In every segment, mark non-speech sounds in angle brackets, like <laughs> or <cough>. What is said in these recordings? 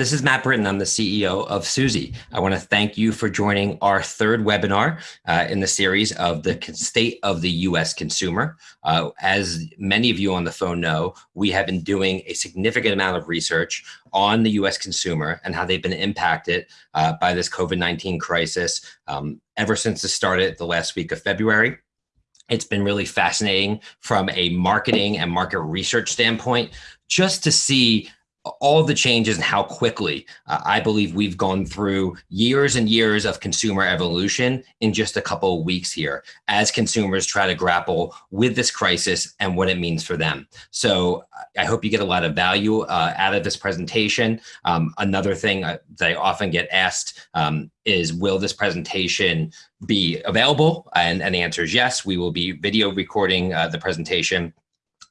this is Matt Britton. I'm the CEO of Suzy. I want to thank you for joining our third webinar uh, in the series of the state of the U.S. consumer. Uh, as many of you on the phone know, we have been doing a significant amount of research on the U.S. consumer and how they've been impacted uh, by this COVID-19 crisis um, ever since it started the last week of February. It's been really fascinating from a marketing and market research standpoint, just to see all the changes and how quickly uh, I believe we've gone through years and years of consumer evolution in just a couple of weeks here as consumers try to grapple with this crisis and what it means for them. So I hope you get a lot of value uh, out of this presentation. Um, another thing uh, that I often get asked um, is will this presentation be available? And, and the answer is yes, we will be video recording uh, the presentation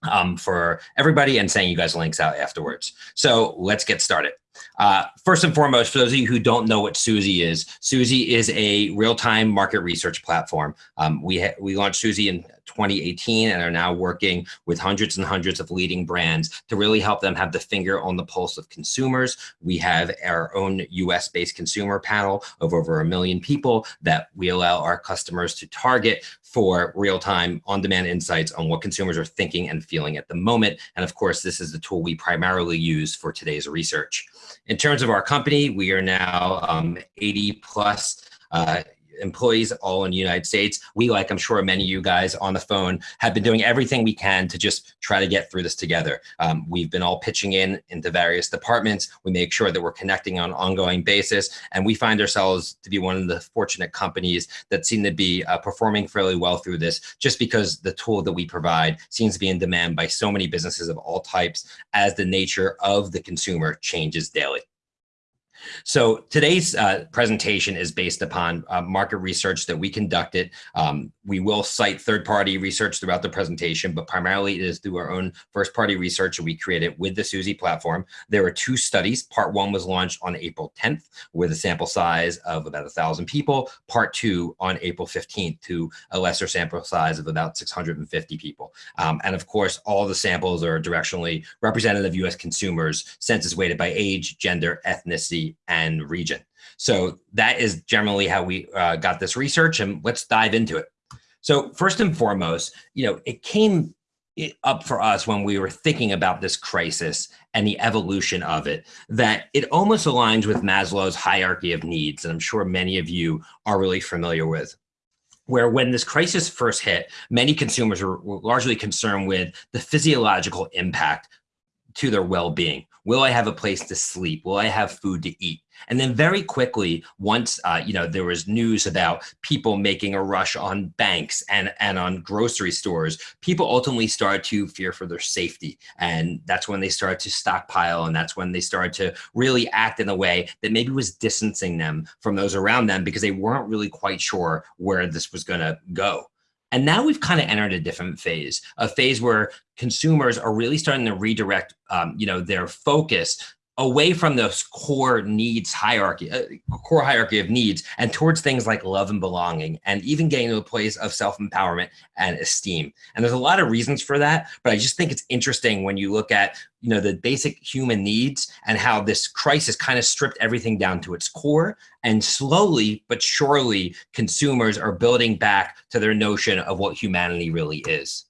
um, for everybody and sending you guys links out afterwards. So let's get started. Uh, first and foremost, for those of you who don't know what Suzy is, Suzy is a real-time market research platform. Um, we, we launched Suzy in 2018 and are now working with hundreds and hundreds of leading brands to really help them have the finger on the pulse of consumers. We have our own US based consumer panel of over a million people that we allow our customers to target for real-time on-demand insights on what consumers are thinking and feeling at the moment. And of course, this is the tool we primarily use for today's research. In terms of our company, we are now um, 80 plus uh, employees all in the United States. We, like I'm sure many of you guys on the phone, have been doing everything we can to just try to get through this together. Um, we've been all pitching in into various departments. We make sure that we're connecting on an ongoing basis. And we find ourselves to be one of the fortunate companies that seem to be uh, performing fairly well through this, just because the tool that we provide seems to be in demand by so many businesses of all types as the nature of the consumer changes daily. So today's uh, presentation is based upon uh, market research that we conducted. Um, we will cite third-party research throughout the presentation, but primarily it is through our own first-party research that we created with the Suzy platform. There were two studies. Part one was launched on April 10th with a sample size of about 1,000 people. Part two on April 15th to a lesser sample size of about 650 people. Um, and of course, all the samples are directionally representative U.S. consumers, census weighted by age, gender, ethnicity, and region. So that is generally how we uh, got this research and let's dive into it. So first and foremost, you know, it came up for us when we were thinking about this crisis and the evolution of it, that it almost aligns with Maslow's hierarchy of needs. And I'm sure many of you are really familiar with where when this crisis first hit, many consumers were, were largely concerned with the physiological impact to their well-being. Will I have a place to sleep? Will I have food to eat? And then very quickly, once uh, you know there was news about people making a rush on banks and and on grocery stores, people ultimately started to fear for their safety, and that's when they started to stockpile, and that's when they started to really act in a way that maybe was distancing them from those around them because they weren't really quite sure where this was going to go. And now we've kind of entered a different phase, a phase where consumers are really starting to redirect, um, you know, their focus away from those core needs hierarchy, uh, core hierarchy of needs, and towards things like love and belonging, and even getting to a place of self-empowerment and esteem. And there's a lot of reasons for that, but I just think it's interesting when you look at you know the basic human needs and how this crisis kind of stripped everything down to its core, and slowly but surely consumers are building back to their notion of what humanity really is.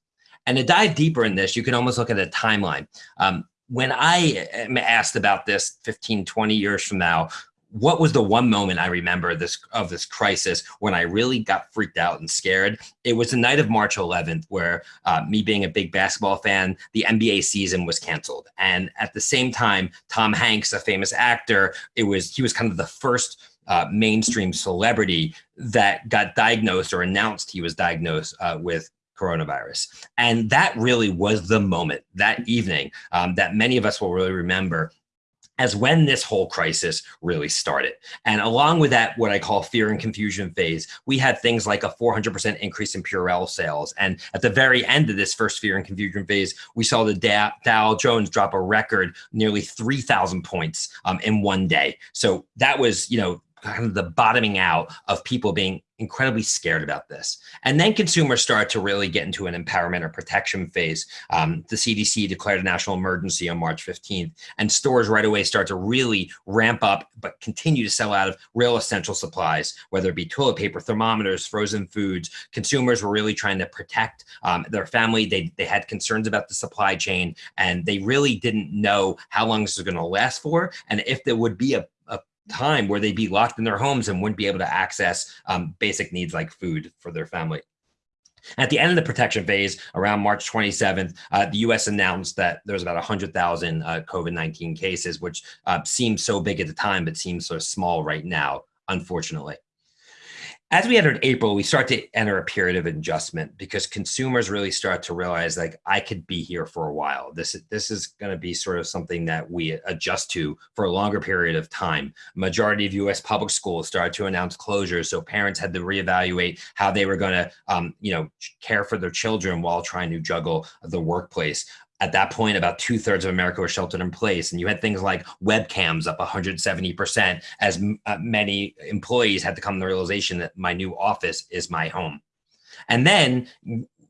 And to dive deeper in this, you can almost look at a timeline. Um, when I am asked about this 15, 20 years from now, what was the one moment I remember this of this crisis when I really got freaked out and scared? It was the night of March 11th, where uh, me being a big basketball fan, the NBA season was canceled, and at the same time, Tom Hanks, a famous actor, it was he was kind of the first uh, mainstream celebrity that got diagnosed or announced he was diagnosed uh, with coronavirus. And that really was the moment that evening um, that many of us will really remember as when this whole crisis really started. And along with that, what I call fear and confusion phase, we had things like a 400% increase in Purell sales. And at the very end of this first fear and confusion phase, we saw the Dow, Jones drop a record nearly 3,000 points um, in one day. So that was, you know, kind of the bottoming out of people being incredibly scared about this. And then consumers start to really get into an empowerment or protection phase. Um, the CDC declared a national emergency on March 15th, and stores right away start to really ramp up, but continue to sell out of real essential supplies, whether it be toilet paper, thermometers, frozen foods. Consumers were really trying to protect um, their family. They, they had concerns about the supply chain, and they really didn't know how long this was going to last for, and if there would be a time where they'd be locked in their homes and wouldn't be able to access um, basic needs like food for their family. At the end of the protection phase, around March 27th, uh, the U.S. announced that there was about 100,000 uh, COVID-19 cases, which uh, seemed so big at the time, but seems so small right now, unfortunately. As we entered April, we start to enter a period of adjustment because consumers really start to realize like I could be here for a while. This, this is going to be sort of something that we adjust to for a longer period of time. Majority of US public schools started to announce closures. So parents had to reevaluate how they were going to, um, you know, care for their children while trying to juggle the workplace at that point, about two thirds of America was sheltered in place. And you had things like webcams up 170% as uh, many employees had to come to the realization that my new office is my home. And then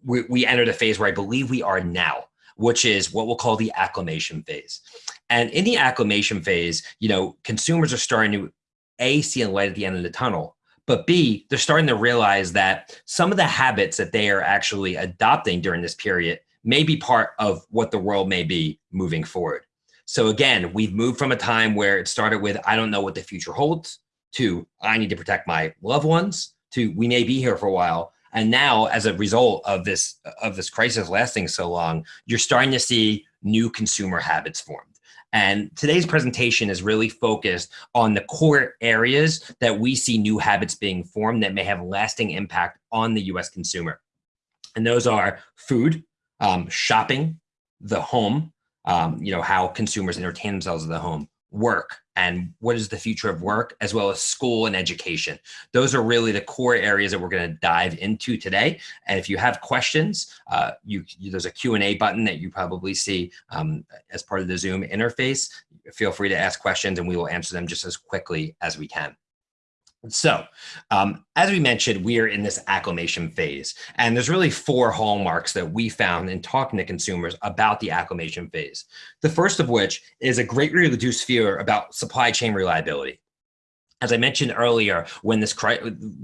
we, we entered a phase where I believe we are now, which is what we'll call the acclimation phase. And in the acclimation phase, you know, consumers are starting to A, see a light at the end of the tunnel, but B, they're starting to realize that some of the habits that they are actually adopting during this period may be part of what the world may be moving forward. So again, we've moved from a time where it started with, I don't know what the future holds, to I need to protect my loved ones, to we may be here for a while. And now as a result of this, of this crisis lasting so long, you're starting to see new consumer habits formed. And today's presentation is really focused on the core areas that we see new habits being formed that may have lasting impact on the US consumer. And those are food, um, shopping, the home, um, you know, how consumers entertain themselves in the home, work, and what is the future of work, as well as school and education. Those are really the core areas that we're going to dive into today. And if you have questions, uh, you, you, there's a Q&A button that you probably see um, as part of the Zoom interface. Feel free to ask questions and we will answer them just as quickly as we can. So, um, as we mentioned, we are in this acclimation phase, and there's really four hallmarks that we found in talking to consumers about the acclimation phase. The first of which is a greatly reduced fear about supply chain reliability. As I mentioned earlier, when this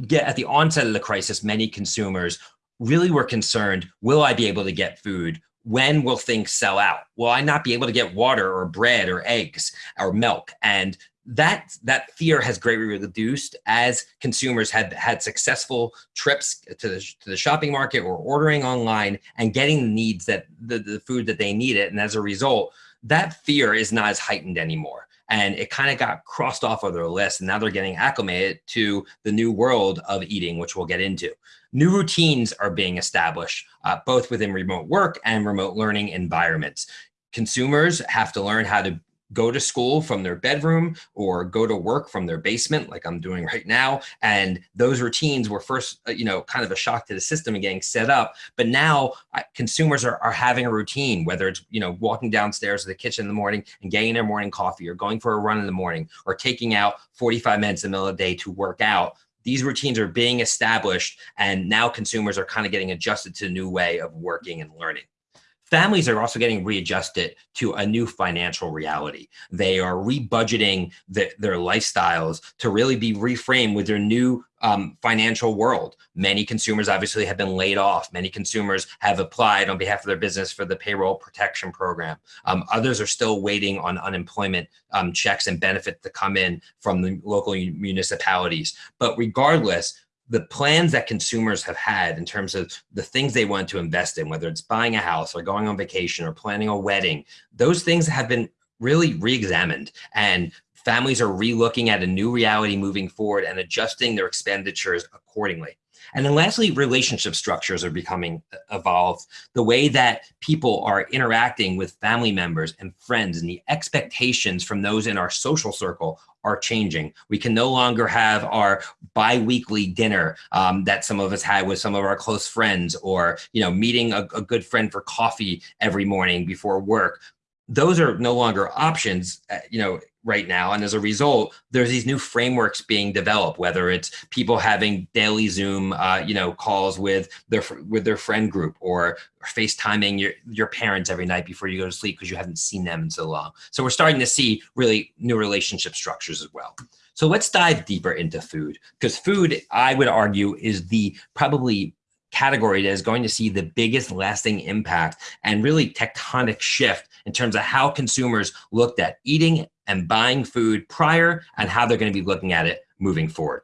get at the onset of the crisis, many consumers really were concerned, will I be able to get food? When will things sell out? Will I not be able to get water or bread or eggs or milk? And that that fear has greatly reduced as consumers had had successful trips to the, to the shopping market or ordering online and getting the needs that the, the food that they needed. And as a result, that fear is not as heightened anymore. And it kind of got crossed off of their list. And now they're getting acclimated to the new world of eating, which we'll get into. New routines are being established, uh, both within remote work and remote learning environments consumers have to learn how to go to school from their bedroom or go to work from their basement like I'm doing right now. And those routines were first, uh, you know, kind of a shock to the system and getting set up. But now consumers are, are having a routine, whether it's, you know, walking downstairs to the kitchen in the morning and getting their morning coffee or going for a run in the morning or taking out 45 minutes in the middle of the day to work out these routines are being established and now consumers are kind of getting adjusted to a new way of working and learning. Families are also getting readjusted to a new financial reality. They are rebudgeting the, their lifestyles to really be reframed with their new um, financial world. Many consumers obviously have been laid off. Many consumers have applied on behalf of their business for the payroll protection program. Um, others are still waiting on unemployment um, checks and benefits to come in from the local municipalities. But regardless, the plans that consumers have had in terms of the things they want to invest in, whether it's buying a house or going on vacation or planning a wedding, those things have been really re-examined and families are re-looking at a new reality moving forward and adjusting their expenditures accordingly. And then lastly, relationship structures are becoming uh, evolved. The way that people are interacting with family members and friends and the expectations from those in our social circle are changing. We can no longer have our bi-weekly dinner um, that some of us had with some of our close friends or, you know, meeting a, a good friend for coffee every morning before work. Those are no longer options, uh, you know, right now. And as a result there's these new frameworks being developed whether it's people having daily zoom uh, you know calls with their with their friend group or facetiming your your parents every night before you go to sleep because you haven't seen them in so long. So we're starting to see really new relationship structures as well. So let's dive deeper into food because food i would argue is the probably category that is going to see the biggest lasting impact and really tectonic shift in terms of how consumers looked at eating and buying food prior and how they're going to be looking at it moving forward.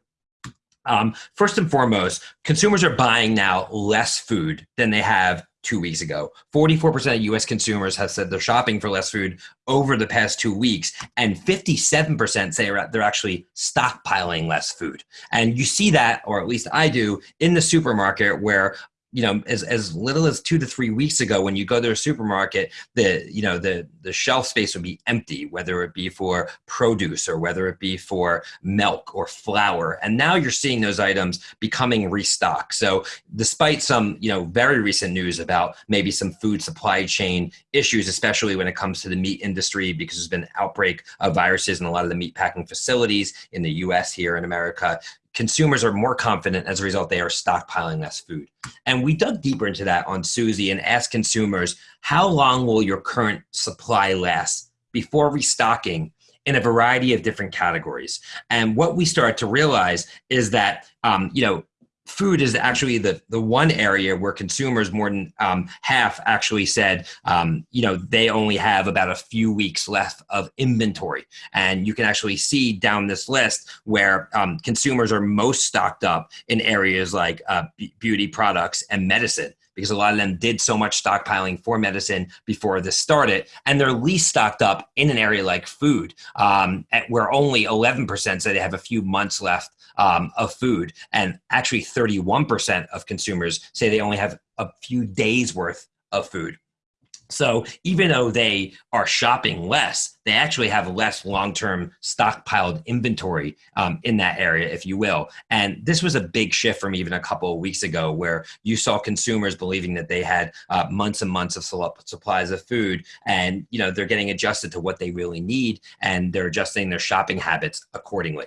Um, first and foremost, consumers are buying now less food than they have two weeks ago. 44% of US consumers have said they're shopping for less food over the past two weeks, and 57% say they're actually stockpiling less food. And you see that, or at least I do, in the supermarket where you know as, as little as two to three weeks ago when you go to a supermarket the you know the the shelf space would be empty whether it be for produce or whether it be for milk or flour. And now you're seeing those items becoming restocked. So despite some you know very recent news about maybe some food supply chain issues especially when it comes to the meat industry because there's been an outbreak of viruses in a lot of the meat packing facilities in the US here in America consumers are more confident as a result they are stockpiling less food. And we dug deeper into that on suzy and asked consumers how long will your current supply last before restocking in a variety of different categories? And what we started to realize is that um, you know food is actually the the one area where consumers more than um, half actually said um, you know they only have about a few weeks left of inventory. And you can actually see down this list where um, consumers are most stocked up in areas like uh, beauty products and medicine because a lot of them did so much stockpiling for medicine before this started, and they're least stocked up in an area like food, um, where only 11% say they have a few months left um, of food, and actually 31% of consumers say they only have a few days worth of food. So even though they are shopping less, they actually have less long-term stockpiled inventory um, in that area, if you will. And this was a big shift from even a couple of weeks ago, where you saw consumers believing that they had uh, months and months of supplies of food, and you know they're getting adjusted to what they really need, and they're adjusting their shopping habits accordingly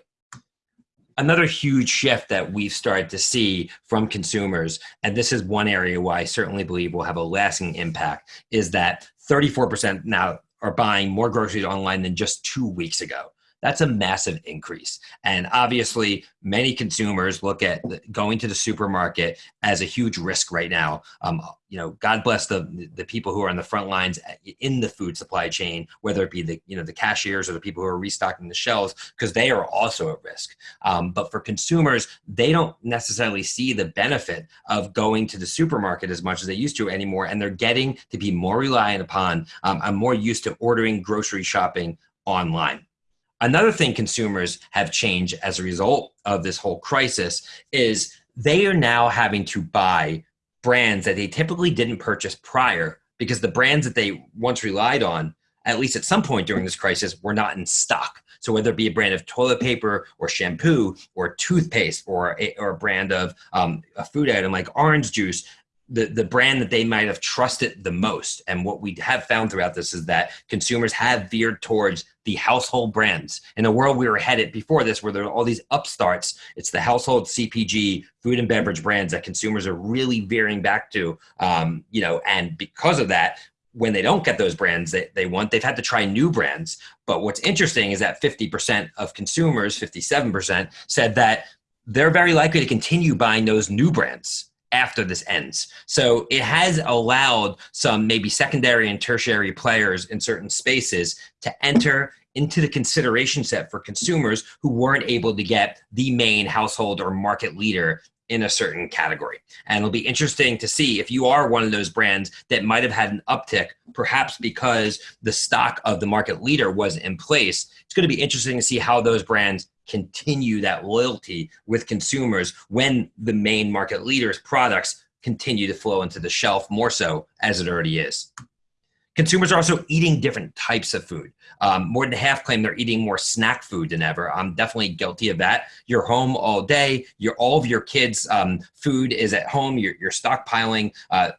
another huge shift that we've started to see from consumers, and this is one area where I certainly believe will have a lasting impact, is that 34% now are buying more groceries online than just two weeks ago. That's a massive increase. And obviously, many consumers look at going to the supermarket as a huge risk right now. Um, you know, God bless the the people who are on the front lines in the food supply chain, whether it be the you know the cashiers or the people who are restocking the shelves, because they are also at risk. Um, but for consumers, they don't necessarily see the benefit of going to the supermarket as much as they used to anymore, and they're getting to be more reliant upon. Um, I'm more used to ordering grocery shopping online. Another thing consumers have changed as a result of this whole crisis is they are now having to buy brands that they typically didn't purchase prior because the brands that they once relied on, at least at some point during this crisis, were not in stock. So whether it be a brand of toilet paper or shampoo or toothpaste or a, or a brand of um, a food item like orange juice, the, the brand that they might have trusted the most. And what we have found throughout this is that consumers have veered towards the household brands. In the world we were headed before this, where there are all these upstarts, it's the household CPG, food and beverage brands that consumers are really veering back to. Um, you know, and because of that, when they don't get those brands that they want, they've had to try new brands. But what's interesting is that 50% of consumers, 57%, said that they're very likely to continue buying those new brands after this ends. So it has allowed some maybe secondary and tertiary players in certain spaces to enter into the consideration set for consumers who weren't able to get the main household or market leader in a certain category. And it'll be interesting to see if you are one of those brands that might have had an uptick, perhaps because the stock of the market leader was in place. It's going to be interesting to see how those brands continue that loyalty with consumers when the main market leaders' products continue to flow into the shelf more so as it already is. Consumers are also eating different types of food. Um, more than half claim they're eating more snack food than ever. I'm definitely guilty of that. You're home all day. Your all of your kids' um, food is at home. You're, you're stockpiling uh,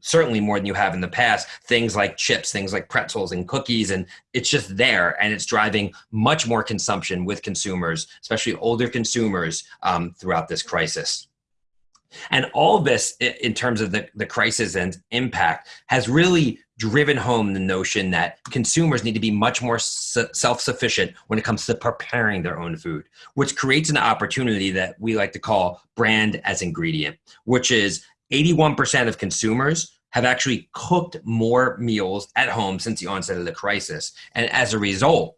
certainly more than you have in the past. Things like chips, things like pretzels and cookies, and it's just there, and it's driving much more consumption with consumers, especially older consumers, um, throughout this crisis. And all this, in terms of the, the crisis and impact, has really driven home the notion that consumers need to be much more self-sufficient when it comes to preparing their own food, which creates an opportunity that we like to call brand as ingredient, which is 81% of consumers have actually cooked more meals at home since the onset of the crisis. And as a result,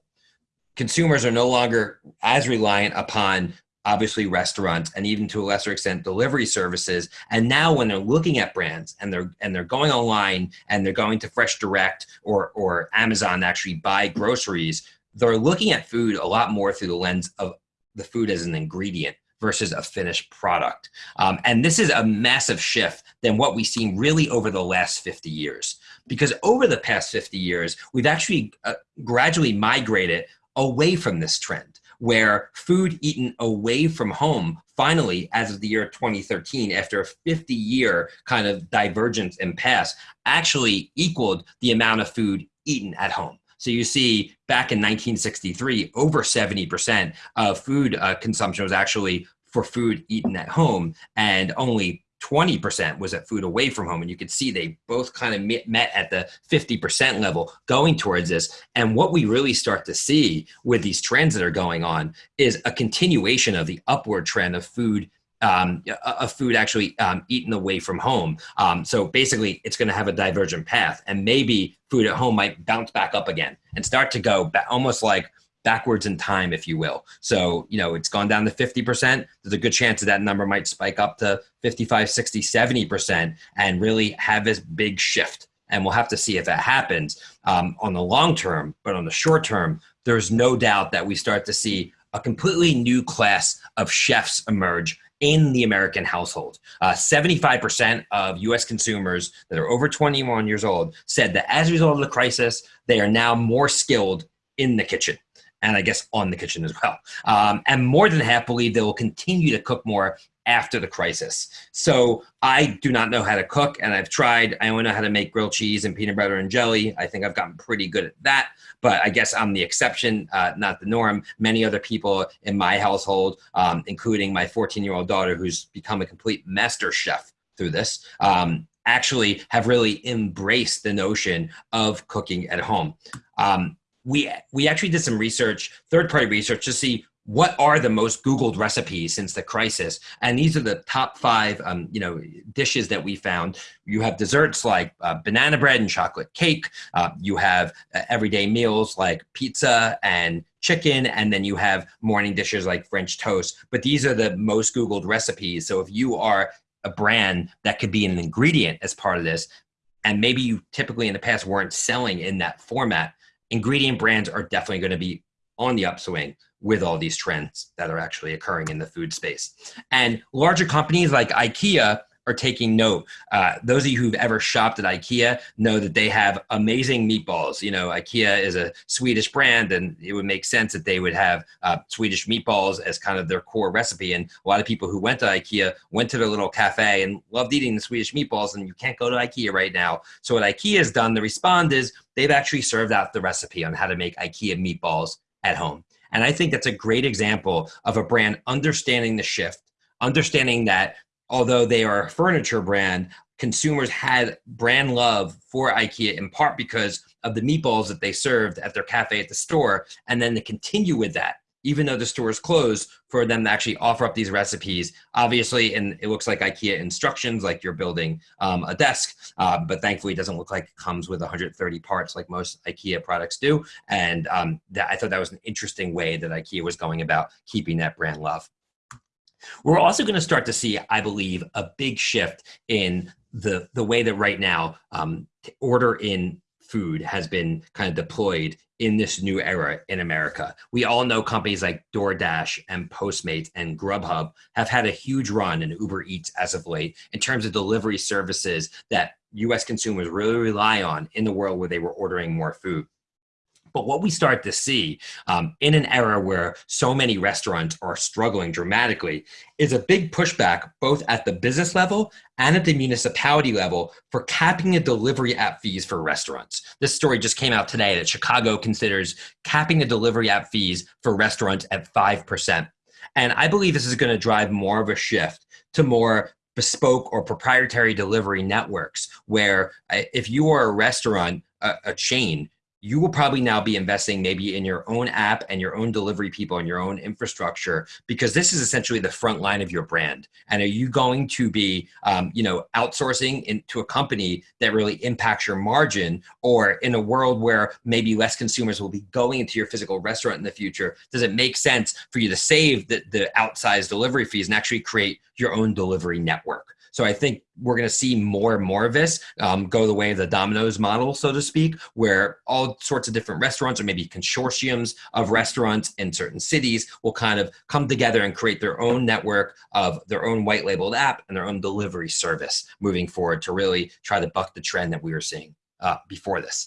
consumers are no longer as reliant upon obviously restaurants and even to a lesser extent delivery services. And now when they're looking at brands and they're and they're going online and they're going to fresh direct or or amazon to actually buy groceries they're looking at food a lot more through the lens of the food as an ingredient versus a finished product. Um, and this is a massive shift than what we've seen really over the last 50 years. Because over the past 50 years we've actually uh, gradually migrated away from this trend where food eaten away from home finally as of the year 2013 after a 50 year kind of divergence and pass actually equaled the amount of food eaten at home. So you see back in 1963 over 70% of food uh, consumption was actually for food eaten at home and only 20% was at food away from home. And you could see they both kind of met at the 50% level going towards this. And what we really start to see with these trends that are going on is a continuation of the upward trend of food um, of food actually um, eaten away from home. Um, so basically, it's going to have a divergent path, and maybe food at home might bounce back up again and start to go almost like backwards in time, if you will. So, you know, it's gone down to 50%. There's a good chance that that number might spike up to 55, 60, 70% and really have this big shift. And we'll have to see if that happens um, on the long term. But on the short term, there's no doubt that we start to see a completely new class of chefs emerge in the American household. 75% uh, of US consumers that are over 21 years old said that as a result of the crisis, they are now more skilled in the kitchen and I guess on the kitchen as well. Um, and more than half believe they will continue to cook more after the crisis. So I do not know how to cook, and I've tried. I only know how to make grilled cheese and peanut butter and jelly. I think I've gotten pretty good at that, but I guess I'm the exception, uh, not the norm. Many other people in my household, um, including my 14 year old daughter, who's become a complete master chef through this, um, actually have really embraced the notion of cooking at home. Um, we we actually did some research, third party research, to see what are the most Googled recipes since the crisis, and these are the top five, um, you know, dishes that we found. You have desserts like uh, banana bread and chocolate cake. Uh, you have uh, everyday meals like pizza and chicken, and then you have morning dishes like French toast. But these are the most Googled recipes. So if you are a brand that could be an ingredient as part of this, and maybe you typically in the past weren't selling in that format, ingredient brands are definitely going to be on the upswing with all these trends that are actually occurring in the food space. And larger companies like IKEA are taking note. Uh, those of you who've ever shopped at IKEA know that they have amazing meatballs. You know, IKEA is a Swedish brand, and it would make sense that they would have uh, Swedish meatballs as kind of their core recipe. And a lot of people who went to IKEA went to their little cafe and loved eating the Swedish meatballs, and you can't go to IKEA right now. So what IKEA has done, the respond is they've actually served out the recipe on how to make IKEA meatballs at home. And I think that's a great example of a brand understanding the shift, understanding that although they are a furniture brand, consumers had brand love for IKEA in part because of the meatballs that they served at their cafe at the store. And then to continue with that, even though the store is closed, for them to actually offer up these recipes. Obviously, and it looks like IKEA instructions, like you're building um, a desk, uh, but thankfully it doesn't look like it comes with 130 parts like most IKEA products do. And um, that, I thought that was an interesting way that IKEA was going about keeping that brand love. We're also going to start to see, I believe, a big shift in the the way that right now um, order in food has been kind of deployed in this new era in America. We all know companies like DoorDash and Postmates and Grubhub have had a huge run in Uber Eats as of late in terms of delivery services that US consumers really rely on in the world where they were ordering more food. But what we start to see um, in an era where so many restaurants are struggling dramatically is a big pushback both at the business level and at the municipality level for capping the delivery app fees for restaurants. This story just came out today that Chicago considers capping the delivery app fees for restaurants at 5%. And I believe this is going to drive more of a shift to more bespoke or proprietary delivery networks where uh, if you are a restaurant, a, a chain, you will probably now be investing maybe in your own app and your own delivery people and your own infrastructure because this is essentially the front line of your brand. And are you going to be um, you know outsourcing into a company that really impacts your margin or in a world where maybe less consumers will be going into your physical restaurant in the future? Does it make sense for you to save the, the outsized delivery fees and actually create your own delivery network so I think we're going to see more and more of this um, go the way of the Domino's model, so to speak, where all sorts of different restaurants or maybe consortiums of restaurants in certain cities will kind of come together and create their own network of their own white labeled app and their own delivery service moving forward to really try to buck the trend that we were seeing uh, before this.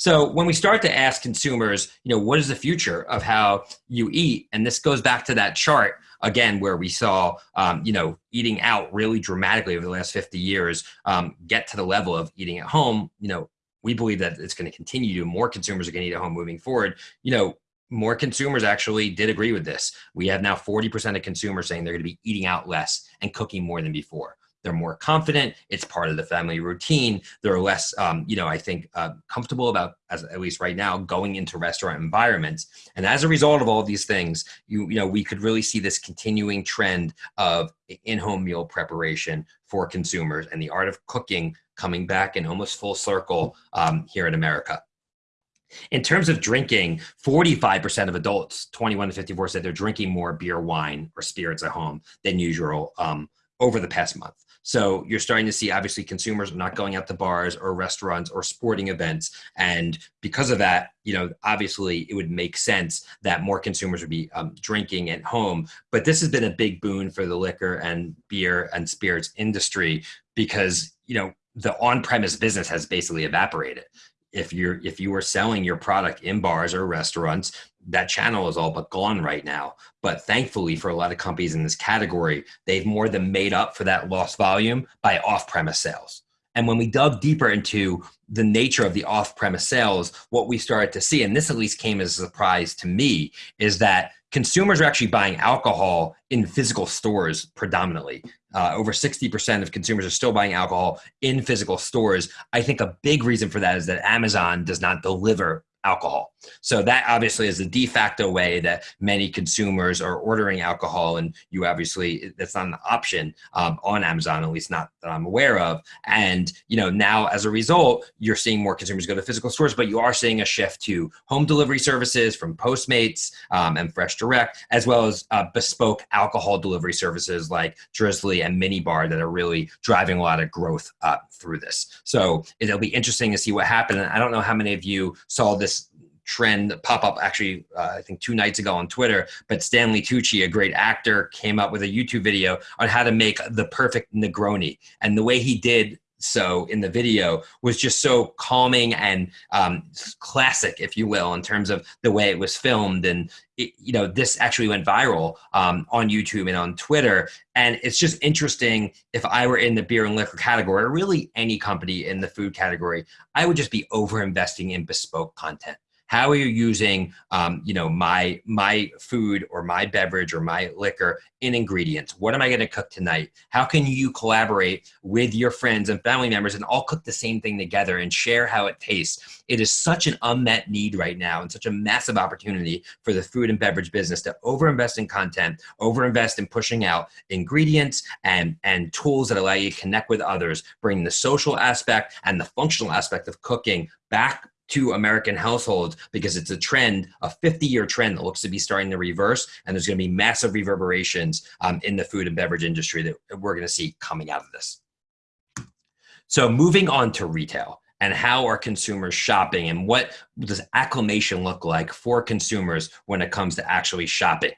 So when we start to ask consumers, you know, what is the future of how you eat? And this goes back to that chart again, where we saw, um, you know, eating out really dramatically over the last 50 years um, get to the level of eating at home. You know, we believe that it's going to continue to more consumers are going to eat at home moving forward. You know, more consumers actually did agree with this. We have now 40% of consumers saying they're going to be eating out less and cooking more than before. They're more confident. It's part of the family routine. They're less, um, you know, I think uh, comfortable about, as at least right now, going into restaurant environments. And as a result of all of these things, you, you know, we could really see this continuing trend of in-home meal preparation for consumers and the art of cooking coming back in almost full circle um, here in America. In terms of drinking, 45% of adults, 21 to 54, said they're drinking more beer, wine, or spirits at home than usual um, over the past month. So you're starting to see obviously consumers are not going out to bars or restaurants or sporting events. And because of that, you know, obviously it would make sense that more consumers would be um, drinking at home. But this has been a big boon for the liquor and beer and spirits industry because, you know, the on-premise business has basically evaporated if you're if you were selling your product in bars or restaurants that channel is all but gone right now. But thankfully for a lot of companies in this category they've more than made up for that lost volume by off-premise sales. And when we dug deeper into the nature of the off-premise sales what we started to see and this at least came as a surprise to me is that consumers are actually buying alcohol in physical stores predominantly. Uh, over 60% of consumers are still buying alcohol in physical stores. I think a big reason for that is that Amazon does not deliver alcohol. So that obviously is the de facto way that many consumers are ordering alcohol, and you obviously that's not an option um, on Amazon, at least not that I'm aware of. And you know now as a result, you're seeing more consumers go to physical stores, but you are seeing a shift to home delivery services from Postmates um, and Fresh Direct, as well as uh, bespoke alcohol delivery services like Drizly and Minibar that are really driving a lot of growth uh, through this. So it'll be interesting to see what happens. I don't know how many of you saw this trend pop up actually uh, i think two nights ago on twitter but stanley tucci a great actor came up with a youtube video on how to make the perfect negroni and the way he did so in the video was just so calming and um, classic, if you will, in terms of the way it was filmed. And it, you know, this actually went viral um, on YouTube and on Twitter. And it's just interesting. If I were in the beer and liquor category, or really any company in the food category, I would just be over investing in bespoke content how are you using um, you know my my food or my beverage or my liquor in ingredients? What am i going to cook tonight? How can you collaborate with your friends and family members and all cook the same thing together and share how it tastes? It is such an unmet need right now and such a massive opportunity for the food and beverage business to overinvest in content overinvest in pushing out ingredients and and tools that allow you to connect with others bring the social aspect and the functional aspect of cooking back to American households because it's a trend, a 50 year trend that looks to be starting to reverse. And there's going to be massive reverberations um, in the food and beverage industry that we're going to see coming out of this. So, moving on to retail and how are consumers shopping and what does acclimation look like for consumers when it comes to actually shopping?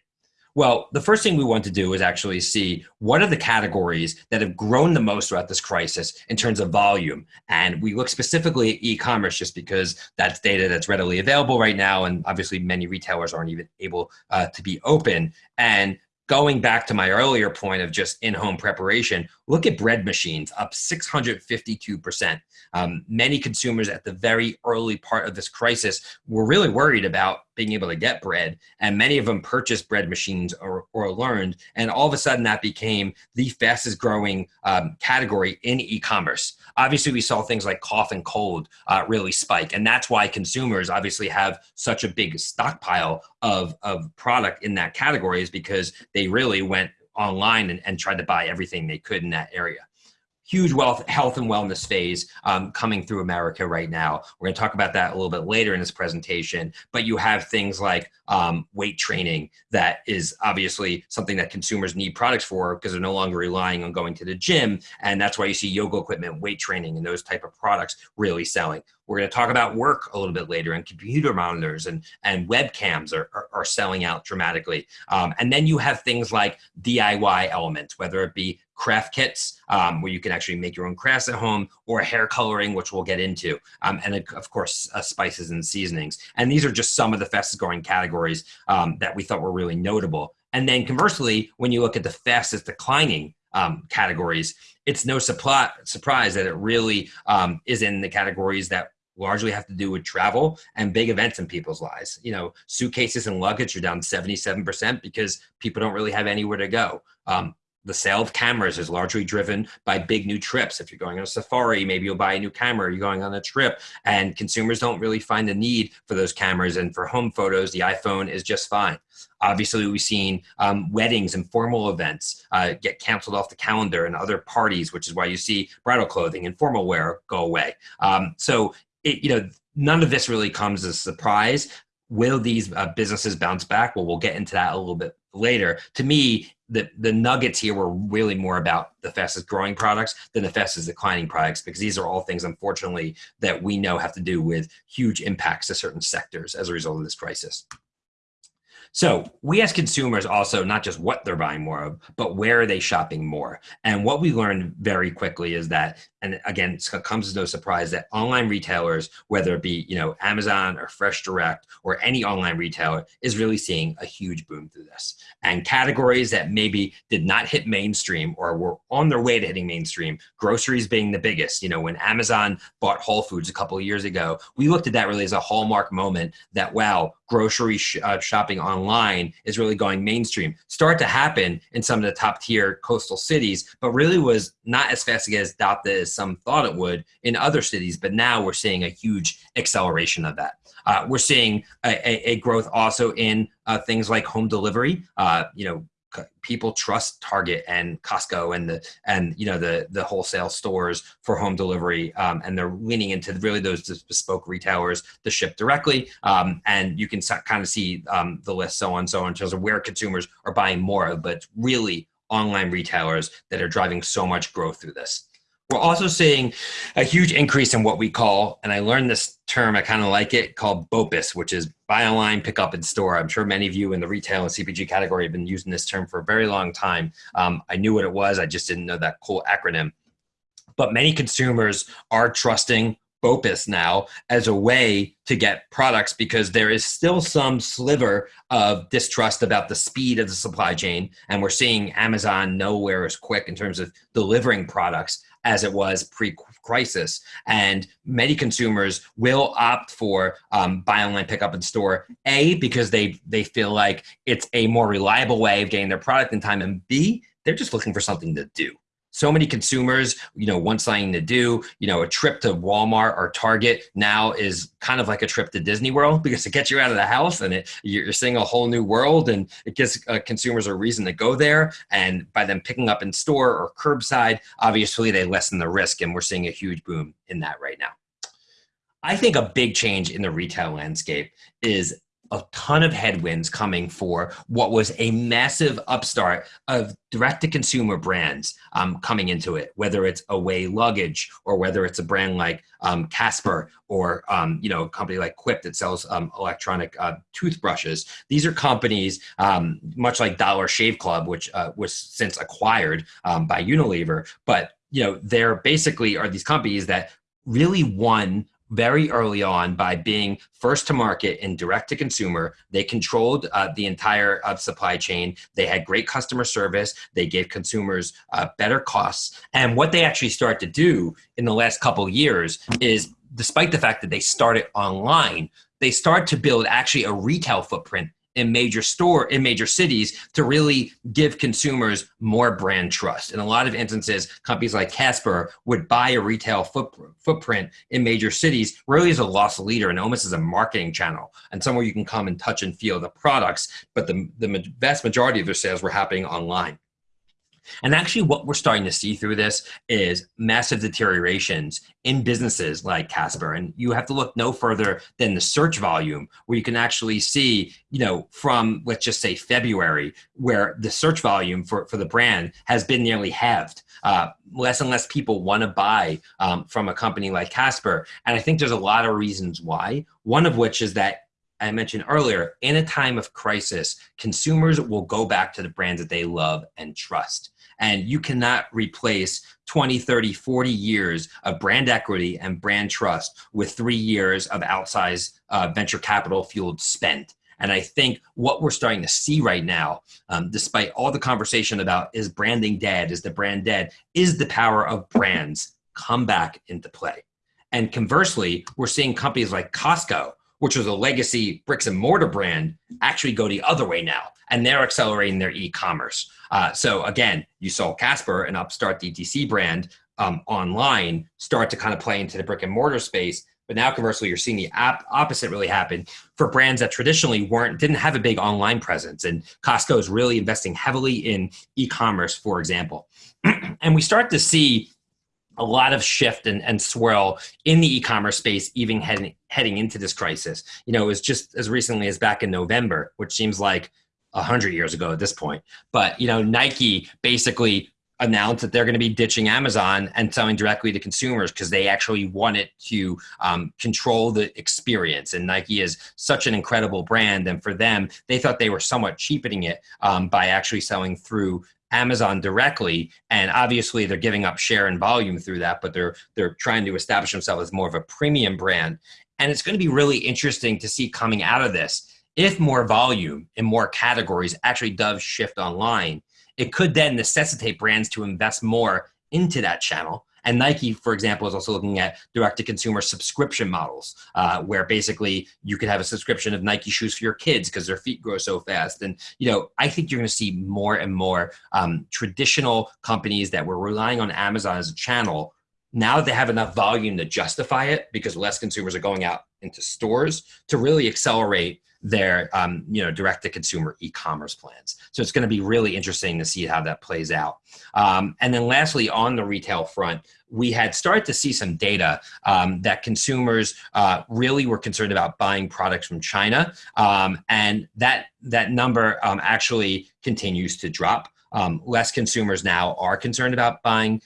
Well, the first thing we want to do is actually see what are the categories that have grown the most throughout this crisis in terms of volume. And we look specifically at e commerce just because that's data that's readily available right now. And obviously, many retailers aren't even able uh, to be open. And going back to my earlier point of just in-home preparation, look at bread machines up 652%. Um, many consumers at the very early part of this crisis were really worried about being able to get bread, and many of them purchased bread machines or, or learned, and all of a sudden that became the fastest growing um, category in e-commerce. Obviously, we saw things like cough and cold uh, really spike, and that's why consumers obviously have such a big stockpile of, of product in that category is because they really went online and, and tried to buy everything they could in that area huge wealth, health and wellness phase um, coming through America right now. We're going to talk about that a little bit later in this presentation. But you have things like um, weight training that is obviously something that consumers need products for because they're no longer relying on going to the gym. And that's why you see yoga equipment, weight training, and those type of products really selling. We're going to talk about work a little bit later, and computer monitors and, and webcams are, are, are selling out dramatically. Um, and then you have things like DIY elements, whether it be craft kits um, where you can actually make your own crafts at home or hair coloring, which we'll get into. Um, and of course, uh, spices and seasonings. And these are just some of the fastest growing categories um, that we thought were really notable. And then conversely, when you look at the fastest declining um, categories, it's no supply, surprise that it really um, is in the categories that largely have to do with travel and big events in people's lives. You know, suitcases and luggage are down 77% because people don't really have anywhere to go. Um, the sale of cameras is largely driven by big new trips. If you're going on a safari, maybe you'll buy a new camera, you're going on a trip, and consumers don't really find the need for those cameras. And for home photos, the iPhone is just fine. Obviously, we've seen um, weddings and formal events uh, get canceled off the calendar and other parties, which is why you see bridal clothing and formal wear go away. Um, so, it, you know, none of this really comes as a surprise. Will these uh, businesses bounce back? Well, we'll get into that a little bit later. To me, the, the nuggets here were really more about the fastest growing products than the fastest declining products because these are all things, unfortunately, that we know have to do with huge impacts to certain sectors as a result of this crisis. So we ask consumers also not just what they're buying more of, but where are they shopping more? And what we learned very quickly is that, and again, it comes as no surprise that online retailers, whether it be you know Amazon or Fresh Direct or any online retailer, is really seeing a huge boom through this. And categories that maybe did not hit mainstream or were on their way to hitting mainstream, groceries being the biggest. You know, when Amazon bought Whole Foods a couple of years ago, we looked at that really as a hallmark moment that wow, grocery sh uh, shopping online is really going mainstream. Start to happen in some of the top tier coastal cities, but really was not as fast get adopted as some thought it would in other cities. But now we're seeing a huge acceleration of that. Uh, we're seeing a, a, growth also in uh, things like home delivery. Uh, you know, people trust Target and Costco and the and you know the the wholesale stores for home delivery, um, and they're leaning into really those bespoke retailers to ship directly. Um, and you can kind of see um, the list, so on, so on, in terms of where consumers are buying more, of, but really online retailers that are driving so much growth through this. We're also seeing a huge increase in what we call, and I learned this term, I kind of like it, called BOPIS, which is buy online, pick up in store. I'm sure many of you in the retail and CPG category have been using this term for a very long time. Um, I knew what it was, I just didn't know that cool acronym. But many consumers are trusting BOPIS now as a way to get products because there is still some sliver of distrust about the speed of the supply chain. And we're seeing Amazon nowhere as quick in terms of delivering products as it was pre-crisis. And many consumers will opt for um, buy online, pick up in store. A because they they feel like it's a more reliable way of getting their product in time, and B they're just looking for something to do so many consumers, you know, want something to do. You know, a trip to Walmart or Target now is kind of like a trip to Disney World <laughs> because it gets you out of the house and it, you're seeing a whole new world, and it gives uh, consumers a reason to go there. And by them picking up in store or curbside, obviously they lessen the risk, and we're seeing a huge boom in that right now. I think a big change in the retail landscape is a ton of headwinds coming for what was a massive upstart of direct to consumer brands um, coming into it, whether it's Away Luggage or whether it's a brand like um, Casper or um, you know a company like Quip that sells um, electronic uh, toothbrushes. These are companies um, much like Dollar Shave Club, which uh, was since acquired um, by Unilever, but you know they're basically are these companies that really won very early on by being first to market and direct to consumer. They controlled uh, the entire uh, supply chain. They had great customer service. They gave consumers uh, better costs. And what they actually start to do in the last couple years is, despite the fact that they started online, they start to build actually a retail footprint in major store in major cities to really give consumers more brand trust. In a lot of instances, companies like Casper would buy a retail foot, footprint in major cities really as a loss leader and almost as a marketing channel and somewhere you can come and touch and feel the products, but the, the vast majority of their sales were happening online. And actually, what we're starting to see through this is massive deteriorations in businesses like Casper. And you have to look no further than the search volume, where you can actually see, you know, from let's just say February, where the search volume for, for the brand has been nearly halved. Uh, less and less people want to buy um, from a company like Casper. And I think there's a lot of reasons why. One of which is that I mentioned earlier, in a time of crisis, consumers will go back to the brands that they love and trust. And you cannot replace 20, 30, 40 years of brand equity and brand trust with three years of outsized uh, venture capital fueled spend. And I think what we're starting to see right now, um, despite all the conversation about is branding dead, is the brand dead, is the power of brands come back into play. And conversely, we're seeing companies like Costco which was a legacy bricks and mortar brand, actually go the other way now. And they're accelerating their e-commerce. Uh, so again, you saw Casper, an upstart DTC brand, um, online start to kind of play into the brick and mortar space. But now, conversely, you're seeing the opposite really happen for brands that traditionally weren't didn't have a big online presence. And Costco is really investing heavily in e-commerce, for example. <clears throat> and we start to see a lot of shift and, and swirl in the e-commerce space even heading heading into this crisis. You know it was just as recently as back in november which seems like a hundred years ago at this point. But you know nike basically announced that they're going to be ditching amazon and selling directly to consumers because they actually wanted to um, control the experience. And nike is such an incredible brand and for them they thought they were somewhat cheapening it um, by actually selling through Amazon directly, and obviously they're giving up share and volume through that, but they're they're trying to establish themselves as more of a premium brand. And it's going to be really interesting to see coming out of this if more volume in more categories actually does shift online. It could then necessitate brands to invest more into that channel and Nike, for example, is also looking at direct to consumer subscription models, uh, where basically you could have a subscription of Nike shoes for your kids because their feet grow so fast. And, you know, I think you're going to see more and more um, traditional companies that were relying on Amazon as a channel. Now that they have enough volume to justify it because less consumers are going out into stores to really accelerate their um, you know direct to consumer e-commerce plans. So it's going to be really interesting to see how that plays out. Um, and then lastly, on the retail front, we had started to see some data um, that consumers uh, really were concerned about buying products from China, um, and that that number um, actually continues to drop. Um, less consumers now are concerned about buying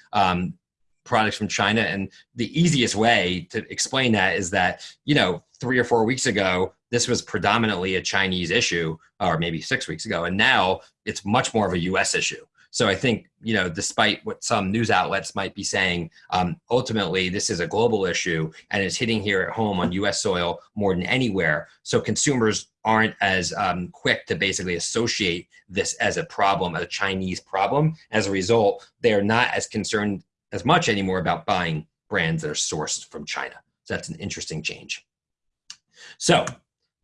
products from China. And the easiest way to explain that is that, you know, three or four weeks ago, this was predominantly a Chinese issue, or maybe six weeks ago. And now it's much more of a US issue. So I think, you know, despite what some news outlets might be saying, um, ultimately this is a global issue and it's hitting here at home on US soil more than anywhere. So consumers aren't as um, quick to basically associate this as a problem, a Chinese problem. As a result, they're not as concerned as much anymore about buying brands that are sourced from China. So that's an interesting change. So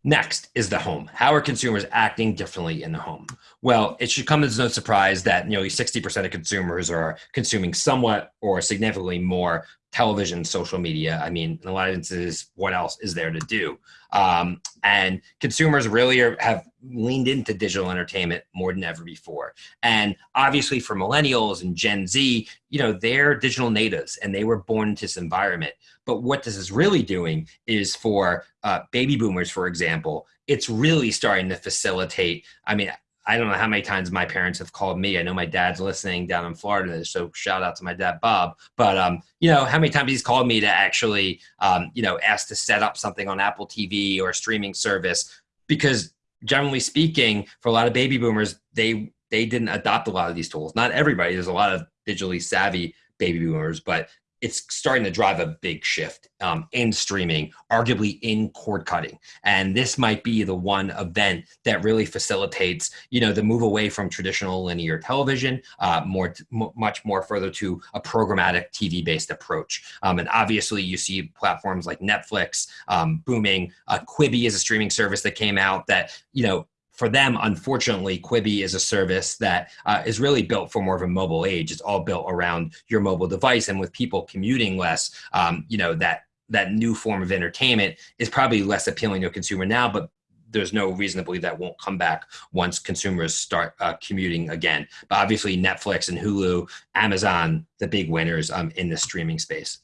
next is the home. How are consumers acting differently in the home? Well, it should come as no surprise that nearly 60% of consumers are consuming somewhat or significantly more television, social media. I mean, in a lot of instances, what else is there to do? Um, and consumers really are, have leaned into digital entertainment more than ever before. And obviously, for millennials and Gen Z, you know, they're digital natives and they were born into this environment. But what this is really doing is for uh, baby boomers, for example, it's really starting to facilitate. I mean, I don't know how many times my parents have called me. I know my dad's listening down in Florida, so shout out to my dad, Bob. But um, you know, how many times he's called me to actually, um, you know, ask to set up something on Apple TV or a streaming service because, generally speaking, for a lot of baby boomers, they they didn't adopt a lot of these tools. Not everybody. There's a lot of digitally savvy baby boomers, but it's starting to drive a big shift um, in streaming, arguably in cord cutting. And this might be the one event that really facilitates, you know, the move away from traditional linear television, uh, more, much more further to a programmatic TV-based approach. Um, and obviously, you see platforms like Netflix um, booming. Uh, Quibi is a streaming service that came out that, you know, for them, unfortunately, Quibi is a service that uh, is really built for more of a mobile age. It's all built around your mobile device, and with people commuting less, um, you know that that new form of entertainment is probably less appealing to a consumer now. But there's no reason to believe that won't come back once consumers start uh, commuting again. But obviously, Netflix and Hulu, Amazon, the big winners um, in the streaming space.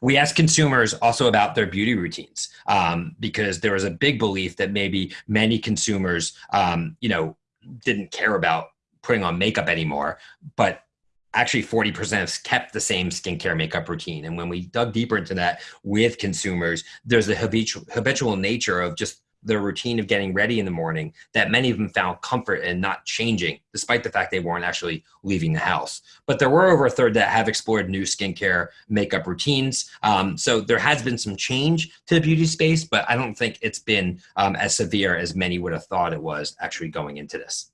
We asked consumers also about their beauty routines um, because there was a big belief that maybe many consumers, um, you know, didn't care about putting on makeup anymore, but actually 40% have kept the same skincare makeup routine. And when we dug deeper into that with consumers, there's the habitual, habitual nature of just their routine of getting ready in the morning that many of them found comfort in not changing, despite the fact they weren't actually leaving the house. But there were over a third that have explored new skincare makeup routines. Um, so there has been some change to the beauty space, but I don't think it's been um, as severe as many would have thought it was actually going into this.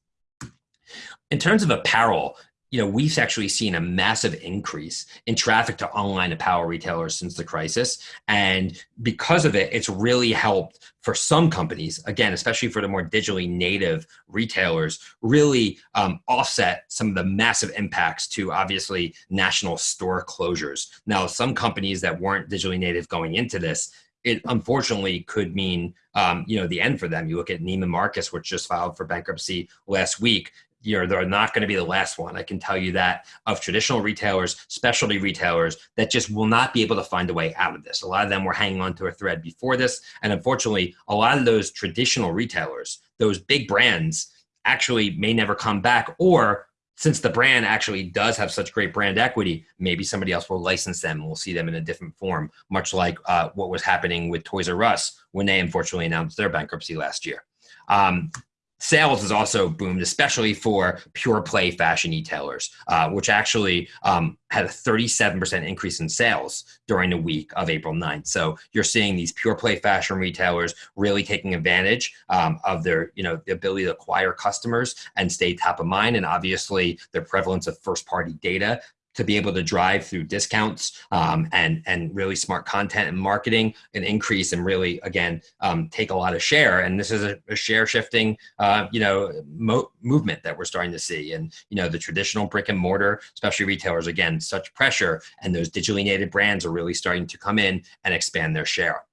In terms of apparel, you know, we've actually seen a massive increase in traffic to online apparel retailers since the crisis. And because of it, it's really helped for some companies, again, especially for the more digitally native retailers, really um, offset some of the massive impacts to obviously national store closures. Now, some companies that weren't digitally native going into this, it unfortunately could mean um, you know the end for them. You look at Neiman Marcus, which just filed for bankruptcy last week you know, they're not going to be the last one. I can tell you that of traditional retailers, specialty retailers that just will not be able to find a way out of this. A lot of them were hanging on to a thread before this. And unfortunately, a lot of those traditional retailers, those big brands actually may never come back or since the brand actually does have such great brand equity, maybe somebody else will license them and we'll see them in a different form, much like uh, what was happening with Toys R Us when they unfortunately announced their bankruptcy last year. Um, sales has also boomed, especially for pure play fashion retailers, uh, which actually um, had a 37% increase in sales during the week of April 9th. So you're seeing these pure play fashion retailers really taking advantage um, of their, you know, the ability to acquire customers and stay top of mind. And obviously their prevalence of first party data to be able to drive through discounts um, and and really smart content and marketing an increase and really again um, take a lot of share. And this is a, a share shifting uh, you know mo- movement that we're starting to see. And you know the traditional brick and mortar especially retailers again such pressure. And those digitally native brands are really starting to come in and expand their share.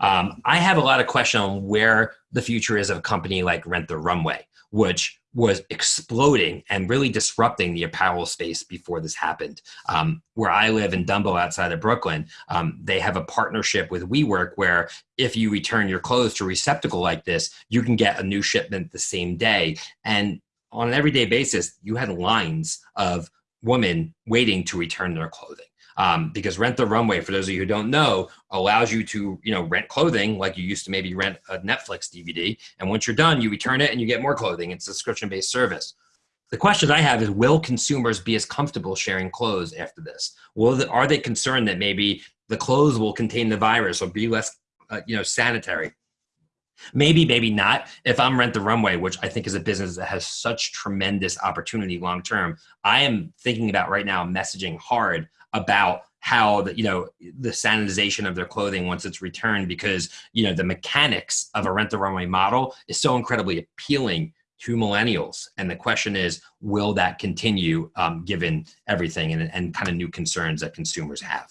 Um, I have a lot of question on where the future is of a company like Rent the Runway, which was exploding and really disrupting the apparel space before this happened. Um, where I live in Dumbo outside of Brooklyn, um, they have a partnership with WeWork where if you return your clothes to a receptacle like this, you can get a new shipment the same day. And on an everyday basis, you had lines of women waiting to return their clothing um, because Rent the Runway, for those of you who don't know, allows you to you know rent clothing like you used to maybe rent a Netflix DVD, and once you're done, you return it and you get more clothing. It's a subscription-based service. The question I have is, will consumers be as comfortable sharing clothes after this? Will the, are they concerned that maybe the clothes will contain the virus or be less, uh, you know, sanitary? Maybe, maybe not. If I'm Rent the Runway, which I think is a business that has such tremendous opportunity long term, I am thinking about right now messaging hard about how the you know the sanitization of their clothing once it's returned because you know the mechanics of a rent the runway model is so incredibly appealing to millennials. And the question is will that continue um, given everything and, and kind of new concerns that consumers have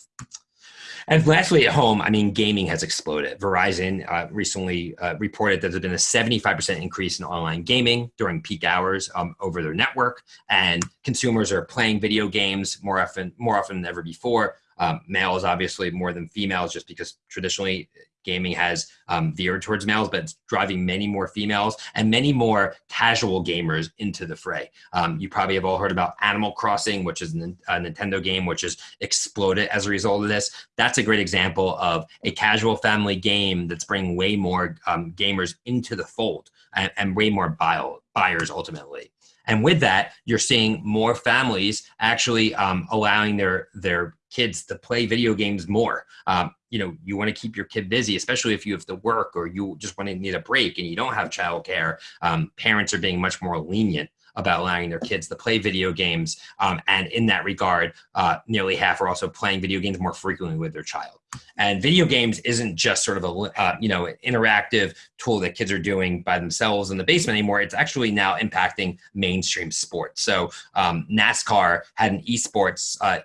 and lastly, at home, I mean, gaming has exploded. Verizon uh, recently uh, reported that there's been a 75% increase in online gaming during peak hours um, over their network, and consumers are playing video games more often, more often than ever before. Um, males, obviously, more than females, just because traditionally gaming has um, veered towards males, but it's driving many more females and many more casual gamers into the fray. Um, you probably have all heard about Animal Crossing, which is a Nintendo game which has exploded as a result of this. That's a great example of a casual family game that's bringing way more um, gamers into the fold and, and way more buy buyers ultimately. And with that, you're seeing more families actually um, allowing their their kids to play video games more. Um, you know, you want to keep your kid busy, especially if you have to work or you just want to need a break and you don't have childcare. Um, parents are being much more lenient about allowing their kids to play video games. Um, and in that regard, uh, nearly half are also playing video games more frequently with their child. And video games isn't just sort of a uh, you know interactive tool that kids are doing by themselves in the basement anymore. It's actually now impacting mainstream sports. So um, NASCAR had an esports uh,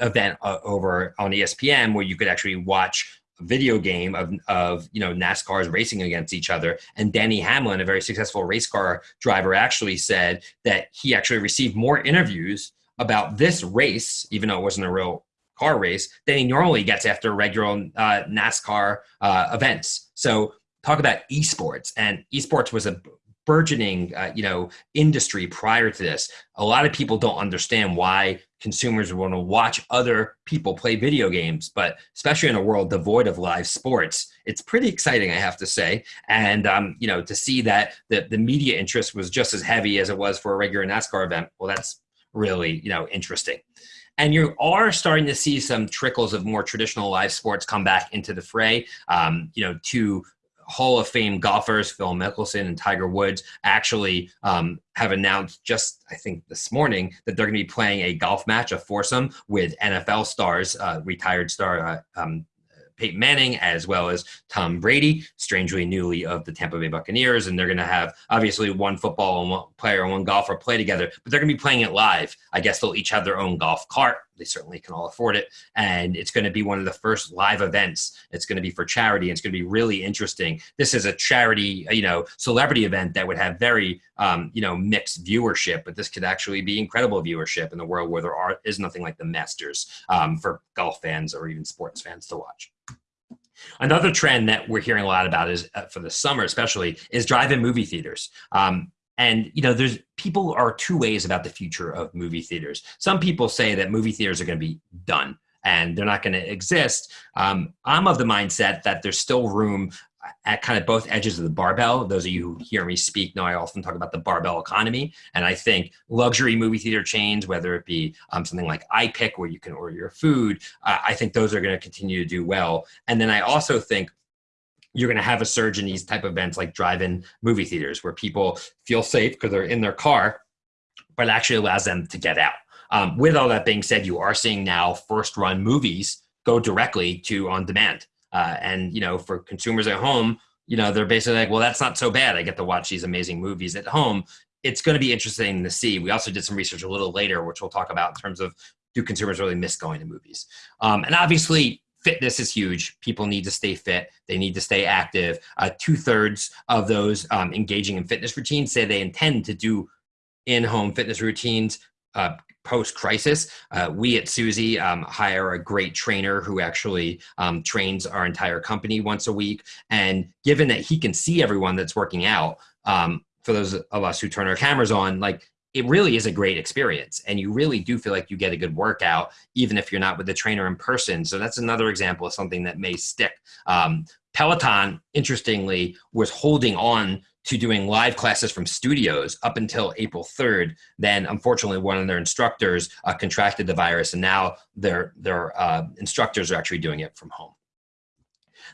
event uh, over on ESPN where you could actually watch video game of, of you know NASCAR's racing against each other. And Danny Hamlin, a very successful race car driver, actually said that he actually received more interviews about this race, even though it wasn't a real car race, than he normally gets after regular uh, NASCAR uh, events. So talk about esports, and esports was a burgeoning uh, you know industry prior to this a lot of people don't understand why consumers want to watch other people play video games but especially in a world devoid of live sports it's pretty exciting i have to say and um, you know to see that the, the media interest was just as heavy as it was for a regular nascar event well that's really you know interesting and you are starting to see some trickles of more traditional live sports come back into the fray. Um, you know, to Hall of Fame golfers, Phil Mickelson and Tiger Woods, actually um, have announced just, I think, this morning that they're going to be playing a golf match, a foursome with NFL stars, uh, retired star uh, um, Peyton Manning as well as Tom Brady, strangely newly of the Tampa Bay Buccaneers. And they're going to have obviously one football player and one golfer play together, but they're going to be playing it live. I guess they'll each have their own golf cart. They certainly can all afford it. And it's going to be one of the first live events. It's going to be for charity. And it's going to be really interesting. This is a charity, you know, celebrity event that would have very, um, you know, mixed viewership, but this could actually be incredible viewership in the world where there are, is nothing like the Masters um, for golf fans or even sports fans to watch. Another trend that we're hearing a lot about is uh, for the summer, especially, is drive-in movie theaters. Um, and you know, there's people are two ways about the future of movie theaters. Some people say that movie theaters are going to be done and they're not going to exist. Um, I'm of the mindset that there's still room at kind of both edges of the barbell. Those of you who hear me speak know I often talk about the barbell economy. And I think luxury movie theater chains, whether it be um, something like iPic where you can order your food, uh, I think those are going to continue to do well. And then I also think you're going to have a surge in these type of events like drive-in movie theaters where people feel safe because they're in their car, but it actually allows them to get out. Um, with all that being said, you are seeing now first run movies go directly to on demand. Uh, and you know, for consumers at home, you know, they're basically like, well, that's not so bad. I get to watch these amazing movies at home. It's going to be interesting to see. We also did some research a little later, which we'll talk about in terms of do consumers really miss going to movies? Um, and obviously, fitness is huge. People need to stay fit. They need to stay active. Uh, Two thirds of those um, engaging in fitness routines say they intend to do in-home fitness routines uh, post-crisis. Uh, we at Suzy um, hire a great trainer who actually um, trains our entire company once a week. And given that he can see everyone that's working out, um, for those of us who turn our cameras on, like it really is a great experience and you really do feel like you get a good workout even if you're not with the trainer in person so that's another example of something that may stick um, peloton interestingly was holding on to doing live classes from studios up until April 3rd. Then, unfortunately, one of their instructors uh, contracted the virus, and now their their uh, instructors are actually doing it from home.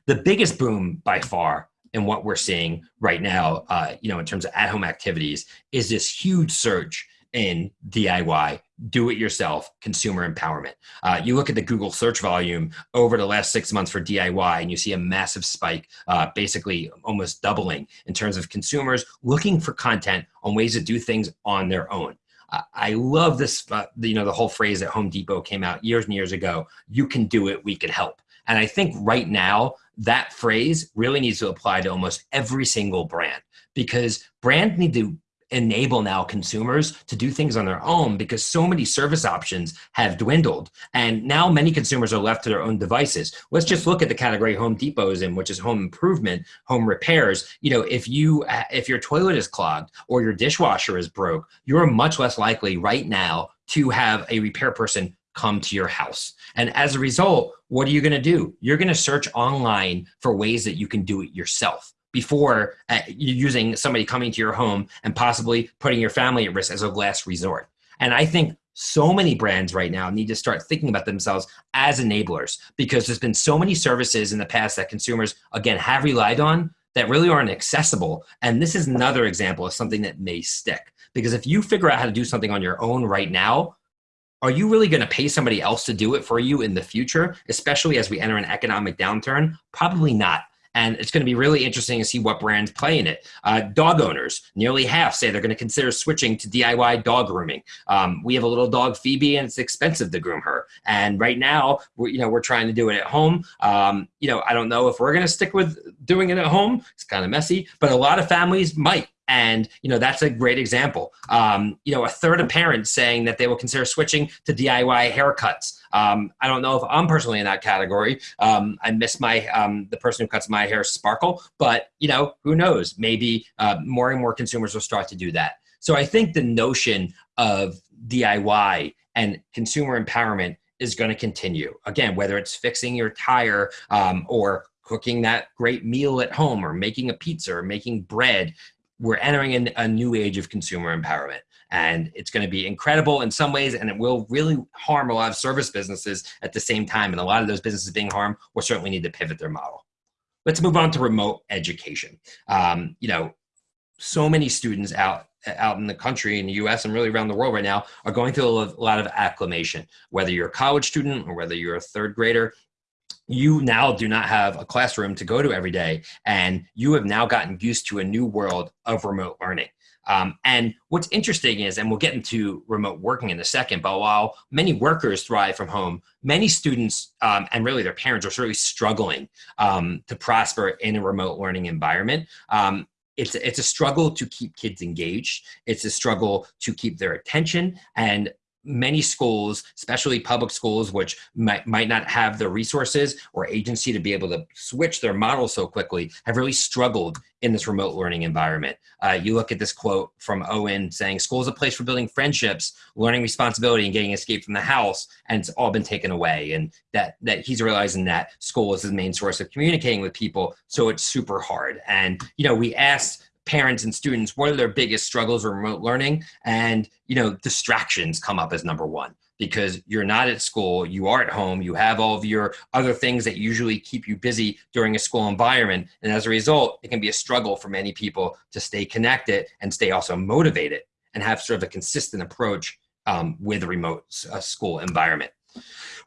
The biggest boom by far in what we're seeing right now, uh, you know, in terms of at-home activities, is this huge surge in DIY, do it yourself consumer empowerment. Uh, you look at the Google search volume over the last six months for DIY, and you see a massive spike, uh, basically almost doubling in terms of consumers looking for content on ways to do things on their own. I love this, uh, you know, the whole phrase that Home Depot came out years and years ago, you can do it, we can help. And I think right now, that phrase really needs to apply to almost every single brand because brands need to enable now consumers to do things on their own because so many service options have dwindled. And now many consumers are left to their own devices. Let's just look at the category home depot is in which is home improvement home repairs. You know if you if your toilet is clogged or your dishwasher is broke you're much less likely right now to have a repair person come to your house. And as a result, what are you going to do? You're going to search online for ways that you can do it yourself before uh, using somebody coming to your home and possibly putting your family at risk as a last resort. And I think so many brands right now need to start thinking about themselves as enablers because there's been so many services in the past that consumers, again, have relied on that really aren't accessible. And this is another example of something that may stick. Because if you figure out how to do something on your own right now, are you really going to pay somebody else to do it for you in the future, especially as we enter an economic downturn? Probably not. And it's going to be really interesting to see what brands play in it. Uh, dog owners, nearly half say they're going to consider switching to DIY dog grooming. Um, we have a little dog, Phoebe, and it's expensive to groom her. And right now, we're, you know, we're trying to do it at home. Um, you know, I don't know if we're going to stick with doing it at home. It's kind of messy, but a lot of families might and you know that's a great example. Um, you know a third of parents saying that they will consider switching to diy haircuts. Um, i don't know if i'm personally in that category. Um, i miss my um, the person who cuts my hair sparkle but you know who knows? Maybe uh, more and more consumers will start to do that. So i think the notion of diy and consumer empowerment is going to continue. Again whether it's fixing your tire um, or cooking that great meal at home or making a pizza or making bread we're entering in a new age of consumer empowerment and it's going to be incredible in some ways and it will really harm a lot of service businesses at the same time and a lot of those businesses being harmed will certainly need to pivot their model. Let's move on to remote education. Um, you know so many students out out in the country in the US and really around the world right now are going through a lot of acclimation whether you're a college student or whether you're a third grader you now do not have a classroom to go to every day and you have now gotten used to a new world of remote learning um, and what's interesting is and we'll get into remote working in a second but while many workers thrive from home many students um, and really their parents are certainly struggling um, to prosper in a remote learning environment um, it's, it's a struggle to keep kids engaged. It's a struggle to keep their attention. And many schools, especially public schools, which might, might not have the resources or agency to be able to switch their model so quickly, have really struggled in this remote learning environment. Uh, you look at this quote from Owen saying, school is a place for building friendships, learning responsibility, and getting escape from the house, and it's all been taken away. And that, that he's realizing that school is the main source of communicating with people, so it's super hard. And, you know, we asked parents and students what are their biggest struggles with remote learning and you know distractions come up as number one because you're not at school you are at home you have all of your other things that usually keep you busy during a school environment and as a result it can be a struggle for many people to stay connected and stay also motivated and have sort of a consistent approach um, with a remote uh, school environment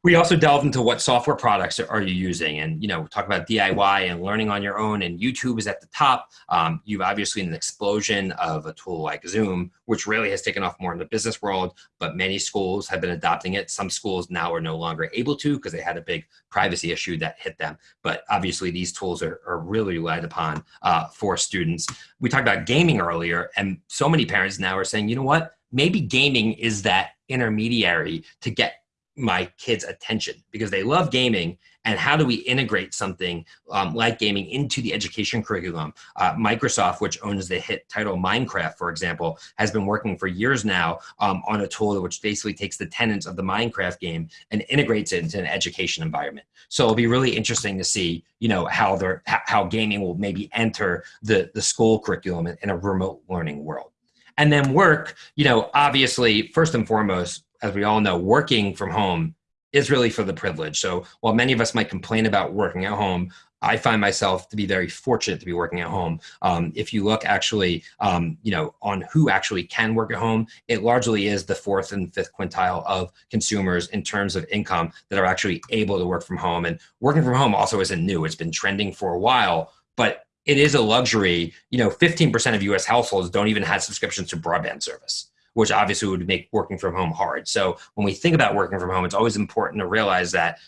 we also delve into what software products are you using and, you know, talk about DIY and learning on your own and YouTube is at the top. Um, you've obviously an explosion of a tool like Zoom, which really has taken off more in the business world, but many schools have been adopting it. Some schools now are no longer able to because they had a big privacy issue that hit them. But obviously these tools are, are really relied upon uh, for students. We talked about gaming earlier and so many parents now are saying, you know what, maybe gaming is that intermediary to get my kids attention because they love gaming. And how do we integrate something um, like gaming into the education curriculum? Uh, microsoft which owns the hit title minecraft for example has been working for years now um, on a tool which basically takes the tenets of the minecraft game and integrates it into an education environment. So it'll be really interesting to see you know how they how gaming will maybe enter the the school curriculum in a remote learning world. And then work you know obviously first and foremost as we all know, working from home is really for the privilege. So while many of us might complain about working at home, I find myself to be very fortunate to be working at home. Um, if you look actually, um, you know, on who actually can work at home, it largely is the fourth and fifth quintile of consumers in terms of income that are actually able to work from home. And working from home also isn't new. It's been trending for a while, but it is a luxury. You know, 15% of US households don't even have subscriptions to broadband service which obviously would make working from home hard. So when we think about working from home, it's always important to realize that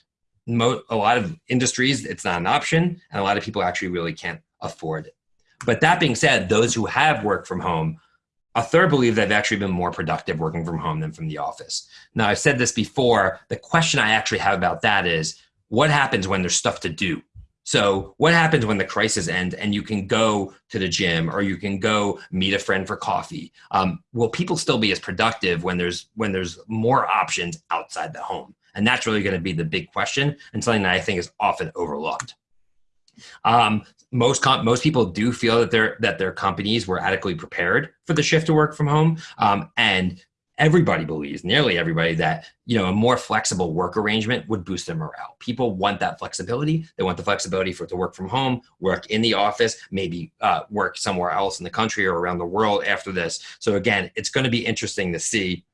a lot of industries, it's not an option, and a lot of people actually really can't afford it. But that being said, those who have worked from home A third believe they've actually been more productive working from home than from the office. Now, I've said this before. The question I actually have about that is what happens when there's stuff to do? So, what happens when the crisis ends and you can go to the gym or you can go meet a friend for coffee? Um, will people still be as productive when there's when there's more options outside the home? And that's really going to be the big question and something that I think is often overlooked. Um, most most people do feel that their that their companies were adequately prepared for the shift to work from home, um, and everybody believes, nearly everybody, that you know a more flexible work arrangement would boost their morale. People want that flexibility. They want the flexibility for to work from home, work in the office, maybe uh, work somewhere else in the country or around the world after this. So again, it's going to be interesting to see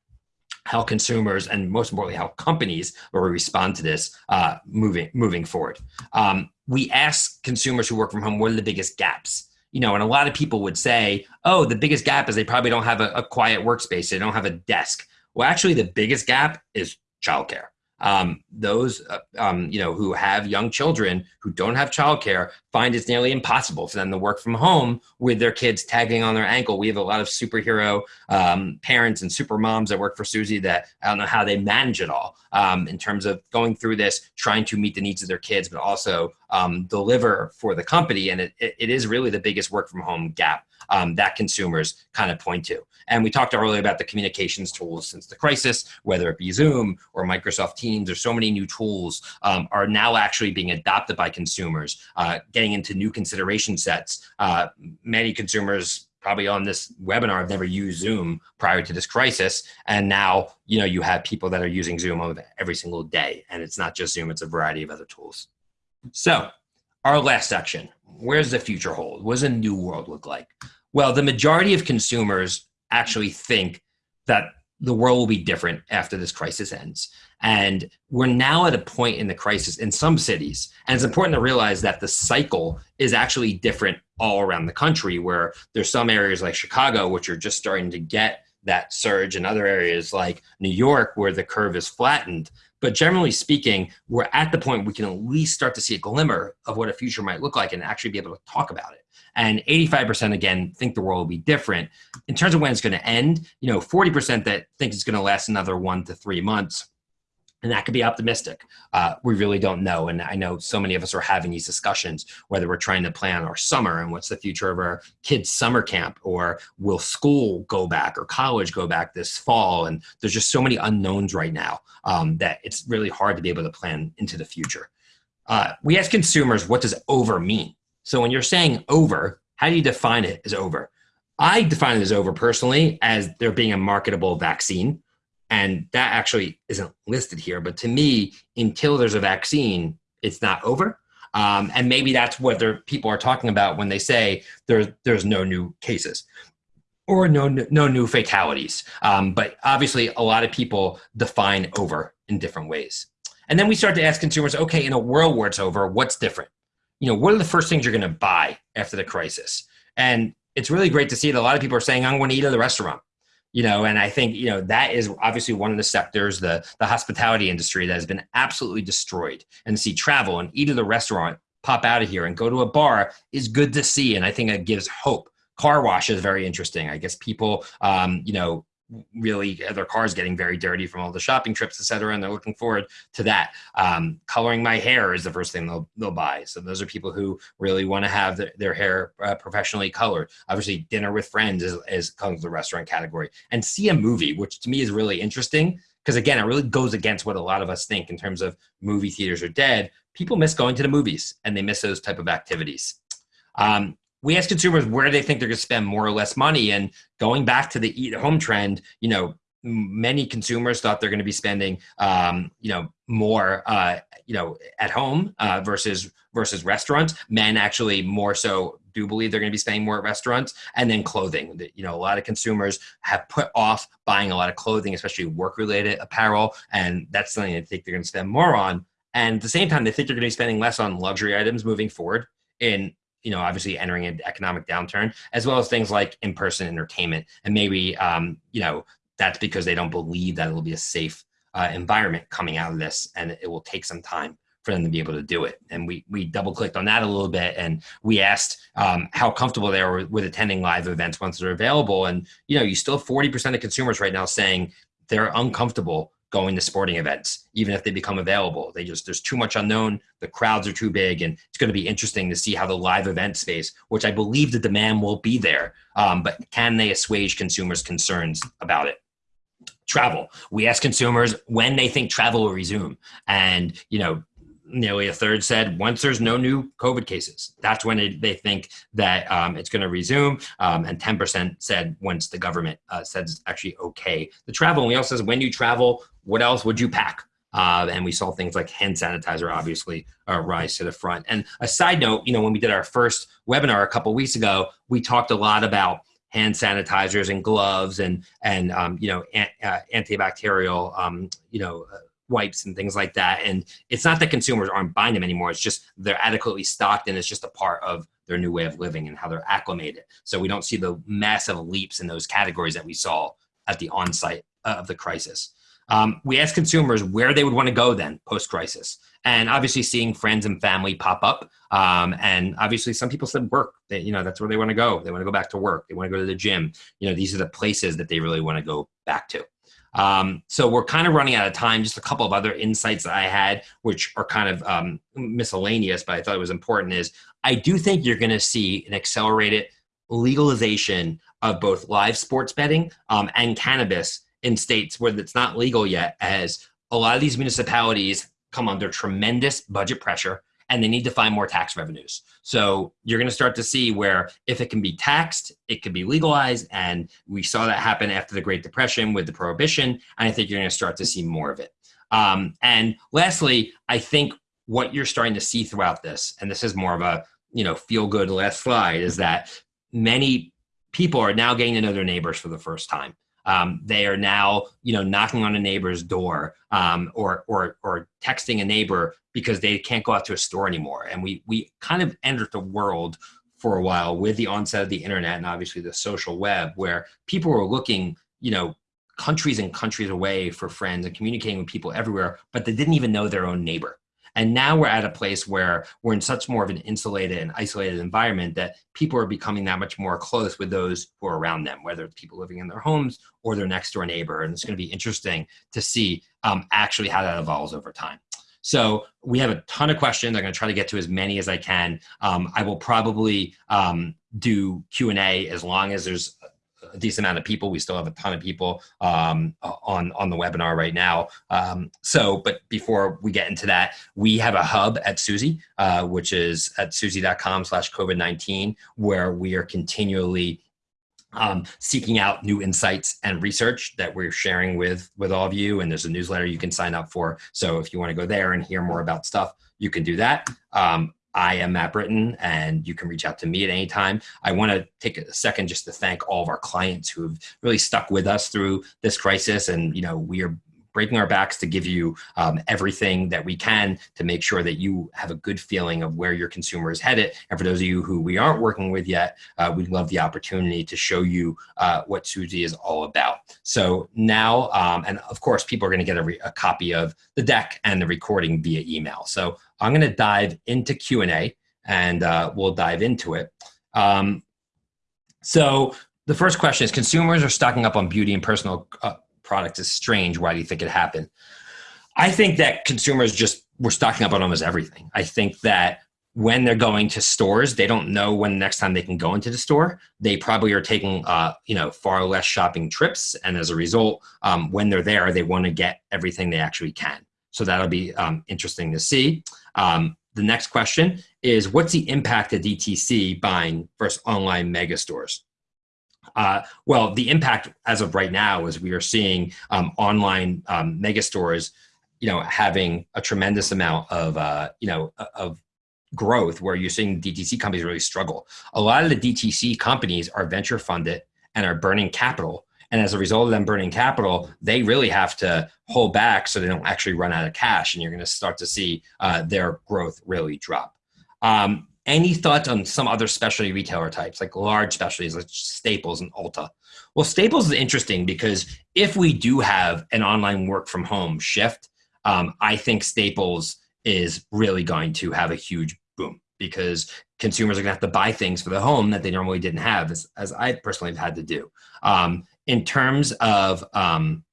how consumers and most importantly how companies will respond to this uh, moving moving forward. Um, we ask consumers who work from home what are the biggest gaps you know, and a lot of people would say, oh, the biggest gap is they probably don't have a, a quiet workspace. They don't have a desk. Well, actually, the biggest gap is childcare um, those uh, um, you know who have young children who don't have childcare find it's nearly impossible for them to work from home with their kids tagging on their ankle. We have a lot of superhero um, parents and super moms that work for Suzy that I don't know how they manage it all um, in terms of going through this, trying to meet the needs of their kids, but also um, deliver for the company. And it, it is really the biggest work from home gap um, that consumers kind of point to. And we talked earlier about the communications tools since the crisis, whether it be Zoom or Microsoft Teams. There's so many new tools um, are now actually being adopted by consumers, uh, getting into new consideration sets. Uh, many consumers probably on this webinar have never used Zoom prior to this crisis, and now you know you have people that are using Zoom every single day, and it's not just Zoom; it's a variety of other tools. So, our last section: Where's the future hold? What does a new world look like? Well, the majority of consumers actually think that the world will be different after this crisis ends. And we're now at a point in the crisis in some cities. And it's important to realize that the cycle is actually different all around the country, where there's some areas like Chicago, which are just starting to get that surge, in other areas like New York, where the curve is flattened. But generally speaking, we're at the point we can at least start to see a glimmer of what a future might look like and actually be able to talk about it. And 85% again think the world will be different. In terms of when it's going to end, you know, 40% that think it's going to last another one to three months. And that could be optimistic. Uh, we really don't know. And I know so many of us are having these discussions, whether we're trying to plan our summer and what's the future of our kids' summer camp, or will school go back or college go back this fall? And there's just so many unknowns right now um, that it's really hard to be able to plan into the future. Uh, we ask consumers, what does over mean? So when you're saying over, how do you define it as over? I define it as over personally as there being a marketable vaccine. And that actually isn't listed here. But to me, until there's a vaccine, it's not over. Um, and maybe that's what people are talking about when they say there's there's no new cases or no no new fatalities. Um, but obviously, a lot of people define over in different ways. And then we start to ask consumers, okay, in a world where it's over, what's different? you know, what are the first things you're going to buy after the crisis? And it's really great to see that a lot of people are saying, I'm going to eat at the restaurant. You know, and I think, you know, that is obviously one of the sectors, the, the hospitality industry that has been absolutely destroyed. And see travel and eat at the restaurant, pop out of here and go to a bar is good to see. And I think it gives hope car wash is very interesting. I guess people, um, you know, really their cars getting very dirty from all the shopping trips, et cetera, and they're looking forward to that. Um, coloring my hair is the first thing they'll they'll buy. So those are people who really want to have the, their hair uh, professionally colored. Obviously, dinner with friends is, is comes the restaurant category, and see a movie, which to me is really interesting because again, it really goes against what a lot of us think in terms of movie theaters are dead. People miss going to the movies, and they miss those type of activities. Um, we ask consumers where they think they're going to spend more or less money and going back to the eat at home trend you know many consumers thought they're going to be spending um, you know more uh, you know at home uh, versus versus restaurants. Men actually more so do believe they're going to be spending more at restaurants. And then clothing you know a lot of consumers have put off buying a lot of clothing especially work related apparel and that's something they think they're going to spend more on. And at the same time they think they're going to be spending less on luxury items moving forward in you know, obviously entering an economic downturn, as well as things like in-person entertainment. And maybe, um, you know, that's because they don't believe that it'll be a safe uh, environment coming out of this, and it will take some time for them to be able to do it. And we we double clicked on that a little bit, and we asked um, how comfortable they are with attending live events once they're available. And you know, you still have forty percent of consumers right now saying they're uncomfortable going to sporting events, even if they become available. They just there's too much unknown. The crowds are too big, and it's going to be interesting to see how the live event space, which I believe the demand will be there, um, but can they assuage consumers' concerns about it? Travel. We ask consumers when they think travel will resume, and you know nearly a third said once there's no new COVID cases, that's when it, they think that um, it's going to resume. Um, and 10% said once the government uh, says it's actually okay to travel. And we also says when you travel, what else would you pack? Uh, and we saw things like hand sanitizer obviously uh, rise to the front. And a side note, you know, when we did our first webinar a couple weeks ago, we talked a lot about hand sanitizers and gloves and and um, you know an, uh, antibacterial um, you know wipes and things like that. And it's not that consumers aren't buying them anymore. It's just they're adequately stocked and it's just a part of their new way of living and how they're acclimated. So we don't see the massive leaps in those categories that we saw at the onset of the crisis. Um, we asked consumers where they would want to go then post crisis. And obviously seeing friends and family pop up. Um, and obviously some people said work, they, you know, that's where they want to go. They want to go back to work. They want to go to the gym. You know, these are the places that they really want to go back to. Um, so we're kind of running out of time. Just a couple of other insights that I had, which are kind of um, miscellaneous, but I thought it was important is I do think you're going to see an accelerated legalization of both live sports betting um, and cannabis in states where it's not legal yet, as a lot of these municipalities come under tremendous budget pressure and they need to find more tax revenues. So you're going to start to see where if it can be taxed, it could be legalized. And we saw that happen after the Great Depression with the prohibition. And I think you're going to start to see more of it. Um, and lastly, I think what you're starting to see throughout this, and this is more of a you know feel good last slide, is that many people are now getting to know their neighbors for the first time. Um, they are now, you know, knocking on a neighbor's door um, or, or, or texting a neighbor because they can't go out to a store anymore. And we, we kind of entered the world for a while with the onset of the internet and obviously the social web where people were looking, you know, countries and countries away for friends and communicating with people everywhere, but they didn't even know their own neighbor. And now we're at a place where we're in such more of an insulated and isolated environment that people are becoming that much more close with those who are around them, whether it's people living in their homes or their next door neighbor. And it's going to be interesting to see um, actually how that evolves over time. So we have a ton of questions. I'm going to try to get to as many as I can. Um, I will probably um, do Q&A as long as there's a decent amount of people. We still have a ton of people um, on on the webinar right now. Um, so, but before we get into that, we have a hub at Suzy, uh, which is at suzy.com slash COVID-19, where we are continually um, seeking out new insights and research that we're sharing with with all of you. And there's a newsletter you can sign up for. So if you want to go there and hear more about stuff, you can do that. Um, I am Matt Britton, and you can reach out to me at any time. I want to take a second just to thank all of our clients who have really stuck with us through this crisis. And, you know, we are breaking our backs to give you um, everything that we can to make sure that you have a good feeling of where your consumer is headed. And for those of you who we aren't working with yet, uh, we'd love the opportunity to show you uh, what Suzy is all about. So now, um, and of course, people are going to get a, a copy of the deck and the recording via email. So I'm going to dive into Q&A and uh, we'll dive into it. Um, so the first question is consumers are stocking up on beauty and personal uh, product is strange. Why do you think it happened? I think that consumers just were stocking up on almost everything. I think that when they're going to stores, they don't know when the next time they can go into the store. They probably are taking, uh, you know, far less shopping trips, and as a result, um, when they're there, they want to get everything they actually can. So that'll be um, interesting to see. Um, the next question is, what's the impact of DTC buying versus online mega stores? Uh, well, the impact as of right now is we are seeing um, online um, mega stores, you know, having a tremendous amount of, uh, you know, of growth where you're seeing DTC companies really struggle. A lot of the DTC companies are venture funded and are burning capital. And as a result of them burning capital, they really have to hold back so they don't actually run out of cash. And you're going to start to see uh, their growth really drop. Um, any thoughts on some other specialty retailer types, like large specialties like Staples and Ulta? Well, Staples is interesting because if we do have an online work from home shift, um, I think Staples is really going to have a huge boom because consumers are going to have to buy things for the home that they normally didn't have, as, as I personally have had to do. Um, in terms of um,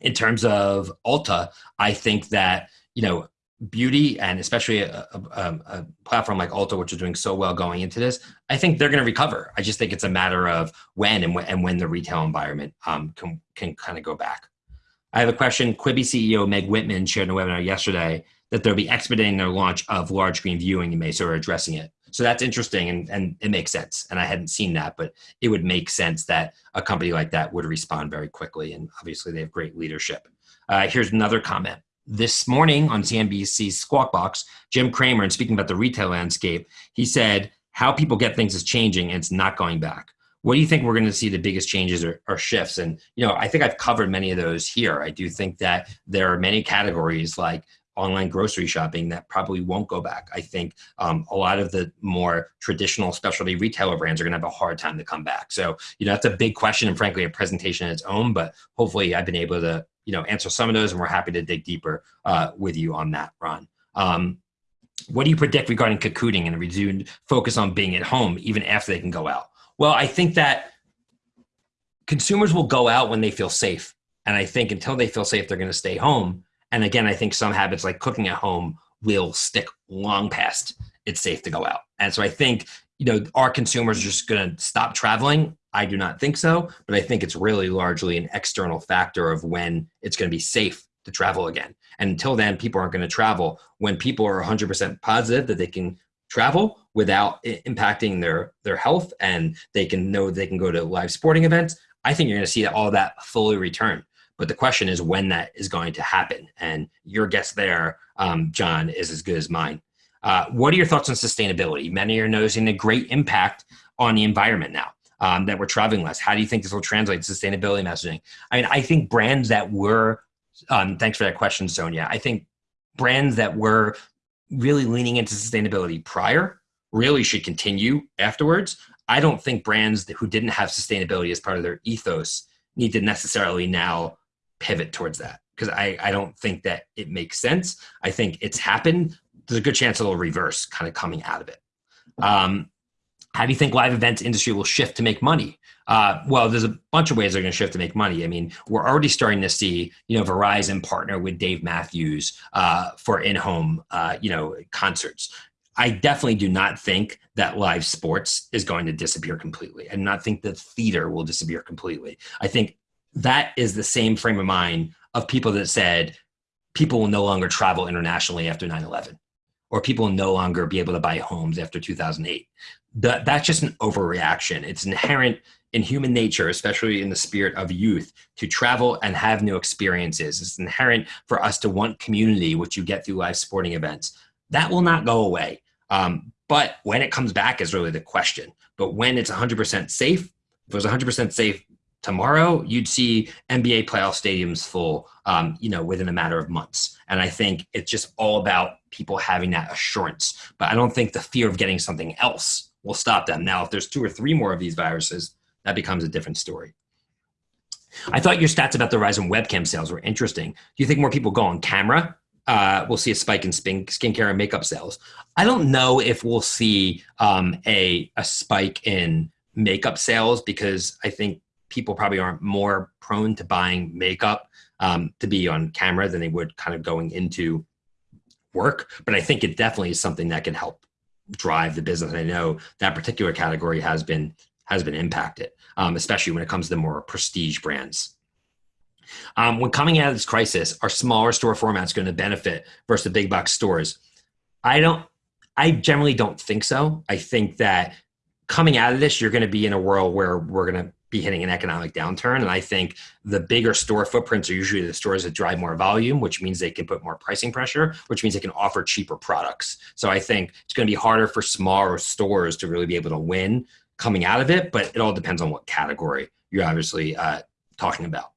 in terms of Ulta, I think that you know beauty and especially a, a, a, platform like Ulta, which is doing so well going into this, I think they're going to recover. I just think it's a matter of when and when, and when the retail environment um, can can kind of go back. I have a question. Quibi CEO Meg Whitman shared in a webinar yesterday that they'll be expediting their launch of large screen viewing in May, so we're addressing it. So that's interesting and, and it makes sense. And I hadn't seen that, but it would make sense that a company like that would respond very quickly. And obviously, they have great leadership. Uh, here's another comment. This morning on CNBC's Squawk Box, Jim Cramer, and speaking about the retail landscape, he said, How people get things is changing and it's not going back. What do you think we're going to see the biggest changes or, or shifts? And, you know, I think I've covered many of those here. I do think that there are many categories like online grocery shopping that probably won't go back. I think um, a lot of the more traditional specialty retailer brands are going to have a hard time to come back. So, you know, that's a big question and frankly, a presentation in its own, but hopefully I've been able to, you know, answer some of those and we're happy to dig deeper uh, with you on that, Ron. Um, what do you predict regarding cocooning and a resumed focus on being at home even after they can go out? Well, I think that consumers will go out when they feel safe. And I think until they feel safe, they're going to stay home. And again, I think some habits like cooking at home will stick long past it's safe to go out. And so I think, you know, our consumers are just going to stop traveling. I do not think so, but I think it's really largely an external factor of when it's going to be safe to travel again. And until then, people aren't going to travel. When people are 100% positive that they can travel without impacting their their health and they can know they can go to live sporting events, I think you're going to see all that fully return. But the question is when that is going to happen. And your guess there, um, John, is as good as mine. Uh, what are your thoughts on sustainability? Many are noticing a great impact on the environment now. Um, that we're traveling less. How do you think this will translate to sustainability messaging? I mean, I think brands that were, um, thanks for that question, Sonia. I think brands that were really leaning into sustainability prior really should continue afterwards. I don't think brands who didn't have sustainability as part of their ethos need to necessarily now pivot towards that because I, I don't think that it makes sense. I think it's happened. There's a good chance it'll reverse kind of coming out of it. Um, how do you think live events industry will shift to make money? Uh, well, there's a bunch of ways they're going to shift to make money. I mean, we're already starting to see, you know, Verizon partner with Dave Matthews uh, for in-home, uh, you know, concerts. I definitely do not think that live sports is going to disappear completely. Do not think that theater will disappear completely. I think that is the same frame of mind of people that said people will no longer travel internationally after 9-11 or people will no longer be able to buy homes after 2008 that, that's just an overreaction. It's inherent in human nature especially in the spirit of youth to travel and have new experiences. It's inherent for us to want community which you get through live sporting events. That will not go away. Um, but when it comes back is really the question. But when it's 100% safe if it was 100% safe tomorrow, you'd see NBA playoff stadiums full, um, you know, within a matter of months. And I think it's just all about people having that assurance. But I don't think the fear of getting something else will stop them. Now, if there's two or three more of these viruses, that becomes a different story. I thought your stats about the rise in webcam sales were interesting. Do you think more people go on camera? Uh, we'll see a spike in skin, skincare and makeup sales. I don't know if we'll see um, a, a spike in makeup sales because I think people probably aren't more prone to buying makeup um, to be on camera than they would kind of going into work. But I think it definitely is something that can help drive the business. I know that particular category has been has been impacted, um, especially when it comes to the more prestige brands. Um, when coming out of this crisis, are smaller store formats going to benefit versus the big box stores? I don't. I generally don't think so. I think that coming out of this, you're going to be in a world where we're going to be hitting an economic downturn. And I think the bigger store footprints are usually the stores that drive more volume, which means they can put more pricing pressure, which means they can offer cheaper products. So I think it's going to be harder for smaller stores to really be able to win coming out of it, but it all depends on what category you're obviously uh, talking about.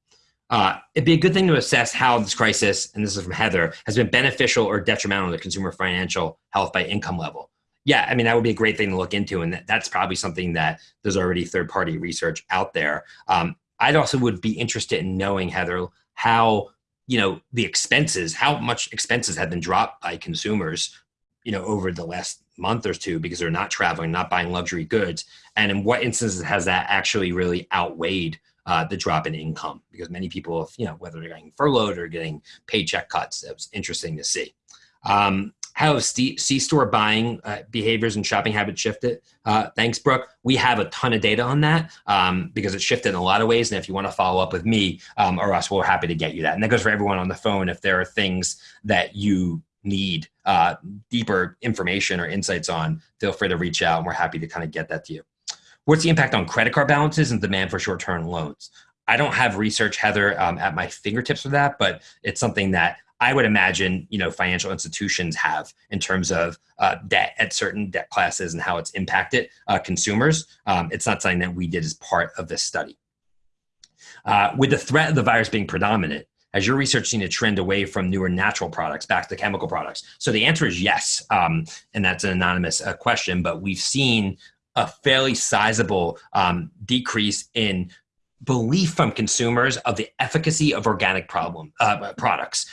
Uh, it'd be a good thing to assess how this crisis, and this is from Heather, has been beneficial or detrimental to consumer financial health by income level yeah, I mean, that would be a great thing to look into. And that, that's probably something that there's already third party research out there. Um, I'd also would be interested in knowing, Heather, how you know the expenses how much expenses have been dropped by consumers you know over the last month or two because they're not traveling not buying luxury goods and in what instances has that actually really outweighed uh, the drop in income because many people you know whether they're getting furloughed or getting paycheck cuts it was interesting to see um, how C-store buying uh, behaviors and shopping habits shifted? Uh, thanks, Brooke. We have a ton of data on that um, because it shifted in a lot of ways. And if you want to follow up with me um, or us, we're happy to get you that. And that goes for everyone on the phone. If there are things that you need uh, deeper information or insights on, feel free to reach out and we're happy to kind of get that to you. What's the impact on credit card balances and demand for short-term loans? I don't have research, Heather, um, at my fingertips for that, but it's something that I would imagine, you know, financial institutions have in terms of uh, debt at certain debt classes and how it's impacted uh, consumers. Um, it's not something that we did as part of this study. Uh, with the threat of the virus being predominant, has your research seen a trend away from newer natural products back to chemical products? So the answer is yes, um, and that's an anonymous uh, question, but we've seen a fairly sizable um, decrease in belief from consumers of the efficacy of organic problem uh, products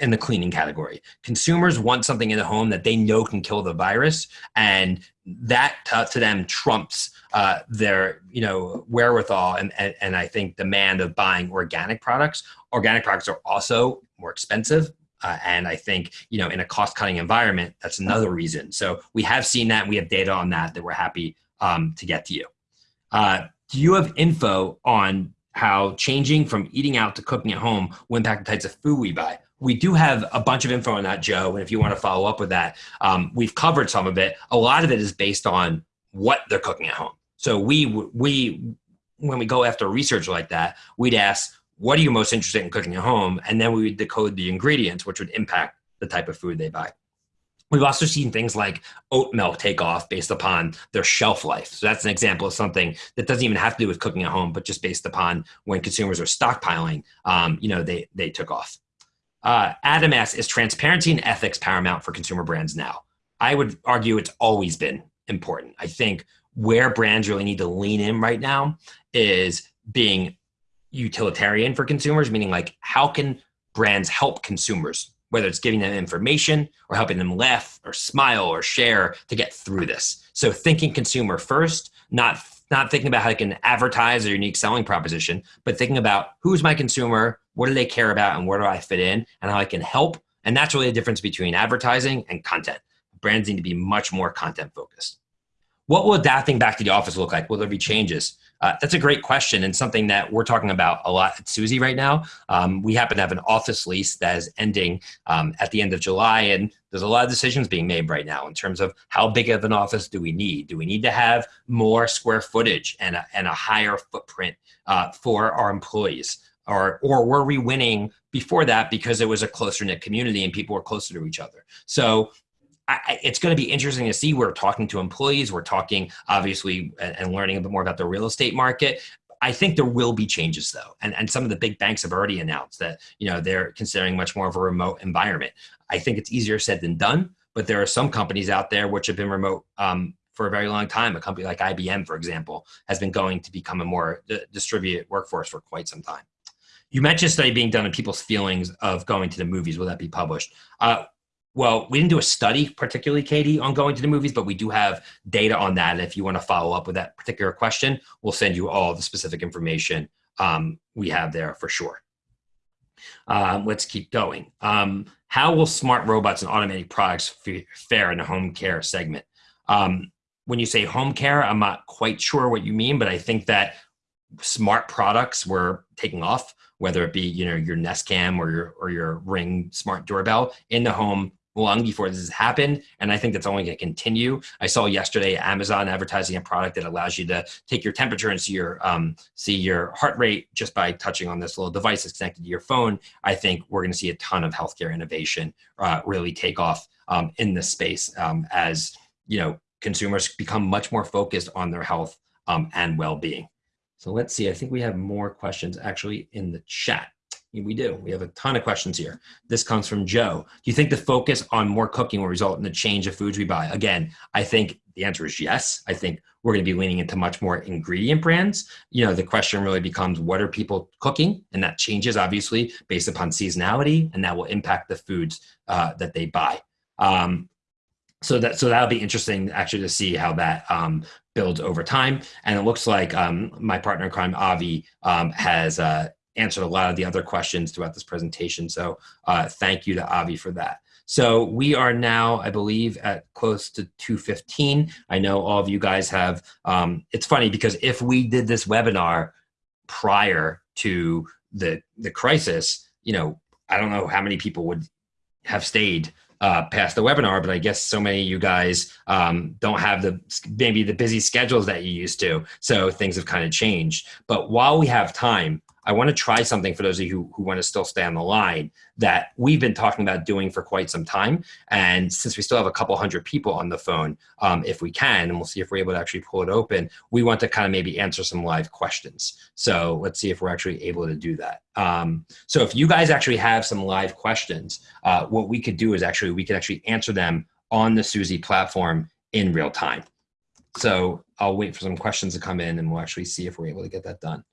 in the cleaning category. Consumers want something in the home that they know can kill the virus, and that to, to them trumps uh, their you know wherewithal and, and and I think demand of buying organic products. Organic products are also more expensive. Uh, and I think, you know, in a cost cutting environment, that's another reason. So we have seen that. we have data on that that we're happy um, to get to you. Uh, do you have info on how changing from eating out to cooking at home will impact the types of food we buy? We do have a bunch of info on that, Joe. And if you want to follow up with that, um, we've covered some of it. A lot of it is based on what they're cooking at home. So we we when we go after research like that, we'd ask, what are you most interested in cooking at home? And then we would decode the ingredients, which would impact the type of food they buy. We've also seen things like oat milk take off based upon their shelf life. So that's an example of something that doesn't even have to do with cooking at home, but just based upon when consumers are stockpiling, um, you know, they, they took off. Uh, Adam asks, is transparency and ethics paramount for consumer brands now? I would argue it's always been important. I think where brands really need to lean in right now is being utilitarian for consumers, meaning like how can brands help consumers whether it's giving them information or helping them laugh or smile or share to get through this. So thinking consumer first, not not thinking about how they can advertise a unique selling proposition, but thinking about who's my consumer, what do they care about, and where do I fit in, and how I can help. And that's really the difference between advertising and content. Brands need to be much more content focused. What will adapting back to the office look like? Will there be changes? Uh, that's a great question and something that we're talking about a lot at Suzy right now. Um, we happen to have an office lease that is ending um, at the end of July, and there's a lot of decisions being made right now in terms of how big of an office do we need? Do we need to have more square footage and a, and a higher footprint uh, for our employees? Or, or were we winning before that because it was a closer knit community and people were closer to each other? So I, it's going to be interesting to see. We're talking to employees. We're talking, obviously, and, and learning a bit more about the real estate market. I think there will be changes though. And, and some of the big banks have already announced that, you know, they're considering much more of a remote environment. I think it's easier said than done, but there are some companies out there which have been remote um, for a very long time. A company like IBM, for example, has been going to become a more distributed workforce for quite some time. You mentioned study being done on people's feelings of going to the movies. Will that be published? Uh, well, we didn't do a study particularly, Katie, on going to the movies, but we do have data on that. And if you want to follow up with that particular question, we'll send you all the specific information um, we have there for sure. Um, let's keep going. Um, how will smart robots and automated products fare in the home care segment? Um, when you say home care, I'm not quite sure what you mean, but I think that smart products were taking off, whether it be you know your Nest Cam or your or your Ring smart doorbell in the home long before this has happened. And I think that's only going to continue. I saw yesterday Amazon advertising a product that allows you to take your temperature and see your um, see your heart rate just by touching on this little device that's connected to your phone. I think we're going to see a ton of healthcare innovation uh, really take off um, in this space um, as you know consumers become much more focused on their health um, and well-being. So let's see. I think we have more questions actually in the chat. We do. We have a ton of questions here. This comes from Joe. Do you think the focus on more cooking will result in the change of foods we buy? Again, I think the answer is yes. I think we're going to be leaning into much more ingredient brands. You know, the question really becomes what are people cooking? And that changes obviously based upon seasonality, and that will impact the foods uh, that they buy. Um, so that so that'll be interesting actually to see how that um, builds over time. And it looks like um, my partner in crime, Avi, um, has uh, answered a lot of the other questions throughout this presentation. So uh, thank you to Avi for that. So we are now, I believe, at close to 215. I know all of you guys have, um, it's funny because if we did this webinar prior to the, the crisis, you know, I don't know how many people would have stayed uh, past the webinar, but I guess so many of you guys um, don't have the maybe the busy schedules that you used to. So things have kind of changed. But while we have time, I want to try something for those of you who, who want to still stay on the line that we've been talking about doing for quite some time. And since we still have a couple hundred people on the phone, um, if we can, and we'll see if we're able to actually pull it open, we want to kind of maybe answer some live questions. So let's see if we're actually able to do that. Um, so if you guys actually have some live questions, uh, what we could do is actually, we could actually answer them on the Suzy platform in real time. So I'll wait for some questions to come in and we'll actually see if we're able to get that done.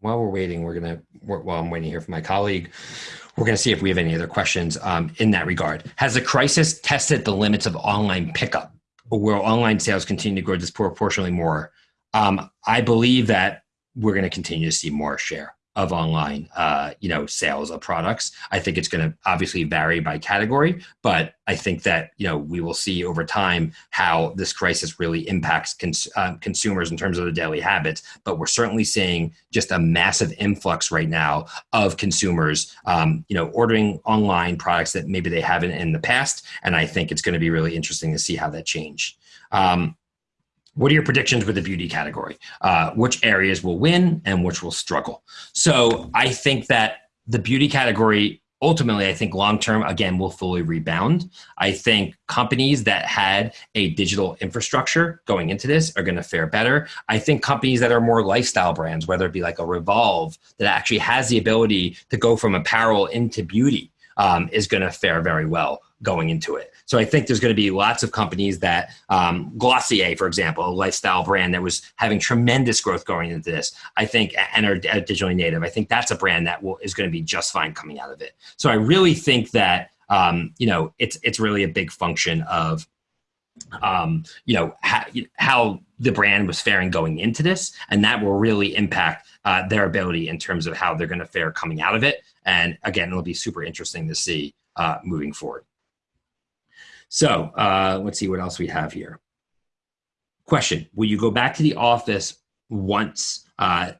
While we're waiting, we're gonna, while I'm waiting here for my colleague, we're gonna see if we have any other questions um, in that regard. Has the crisis tested the limits of online pickup? Will online sales continue to grow disproportionately more? Um, I believe that we're gonna continue to see more share of online, uh, you know, sales of products. I think it's going to obviously vary by category, but I think that you know we will see over time how this crisis really impacts cons uh, consumers in terms of their daily habits. But we're certainly seeing just a massive influx right now of consumers, um, you know, ordering online products that maybe they haven't in the past, and I think it's going to be really interesting to see how that change. Um, what are your predictions with the beauty category? Uh, which areas will win and which will struggle? So I think that the beauty category ultimately, I think long term, again, will fully rebound. I think companies that had a digital infrastructure going into this are going to fare better. I think companies that are more lifestyle brands, whether it be like a Revolve, that actually has the ability to go from apparel into beauty, um, is going to fare very well going into it. So I think there's going to be lots of companies that, um, Glossier, for example, a lifestyle brand that was having tremendous growth going into this, I think, and are digitally native. I think that's a brand that will, is going to be just fine coming out of it. So I really think that, um, you know, it's, it's really a big function of, um, you know, how, how the brand was faring going into this, and that will really impact uh, their ability in terms of how they're going to fare coming out of it. And again, it'll be super interesting to see uh, moving forward. So uh, let's see what else we have here. Question, will you go back to the office once? Uh,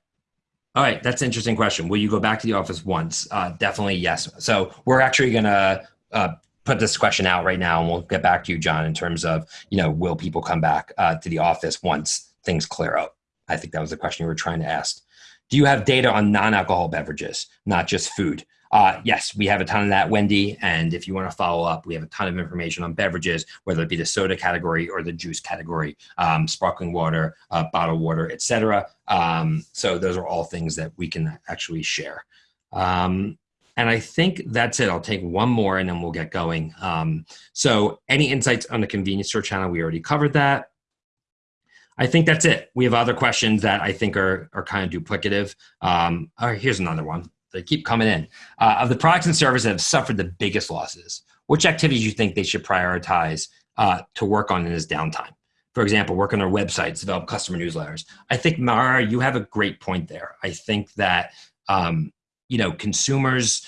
all right, that's an interesting question. Will you go back to the office once? Uh, definitely yes. So we're actually gonna uh, put this question out right now and we'll get back to you, John, in terms of, you know, will people come back uh, to the office once things clear up? I think that was the question you were trying to ask. Do you have data on non-alcohol beverages, not just food? Uh, yes, we have a ton of that, Wendy. And if you want to follow up, we have a ton of information on beverages, whether it be the soda category or the juice category, um, sparkling water, uh, bottled water, etc. Um, so those are all things that we can actually share. Um, and I think that's it. I'll take one more and then we'll get going. Um, so any insights on the convenience store channel? We already covered that. I think that's it. We have other questions that I think are, are kind of duplicative. Um, all right, here's another one. They keep coming in. Uh, of the products and services that have suffered the biggest losses, which activities do you think they should prioritize uh, to work on in this downtime? For example, work on their websites, develop customer newsletters. I think, Mara, you have a great point there. I think that, um, you know, consumers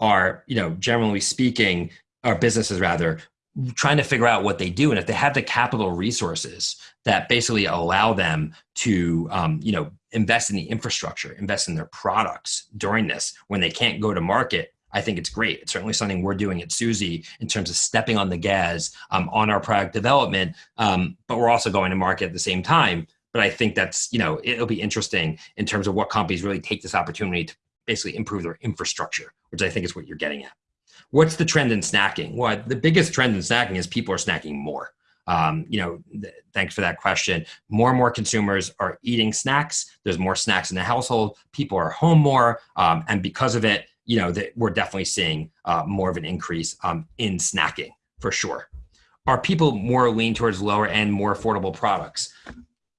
are, you know, generally speaking, or businesses rather, trying to figure out what they do and if they have the capital resources that basically allow them to um, you know invest in the infrastructure invest in their products during this when they can't go to market i think it's great it's certainly something we're doing at suzy in terms of stepping on the gas um, on our product development um, but we're also going to market at the same time but i think that's you know it'll be interesting in terms of what companies really take this opportunity to basically improve their infrastructure which i think is what you're getting at What's the trend in snacking? Well, the biggest trend in snacking is people are snacking more. Um, you know, th- thanks for that question. More and more consumers are eating snacks. There's more snacks in the household. People are home more, um, and because of it, you know, that we're definitely seeing uh, more of an increase um, in snacking for sure. Are people more lean towards lower end, more affordable products?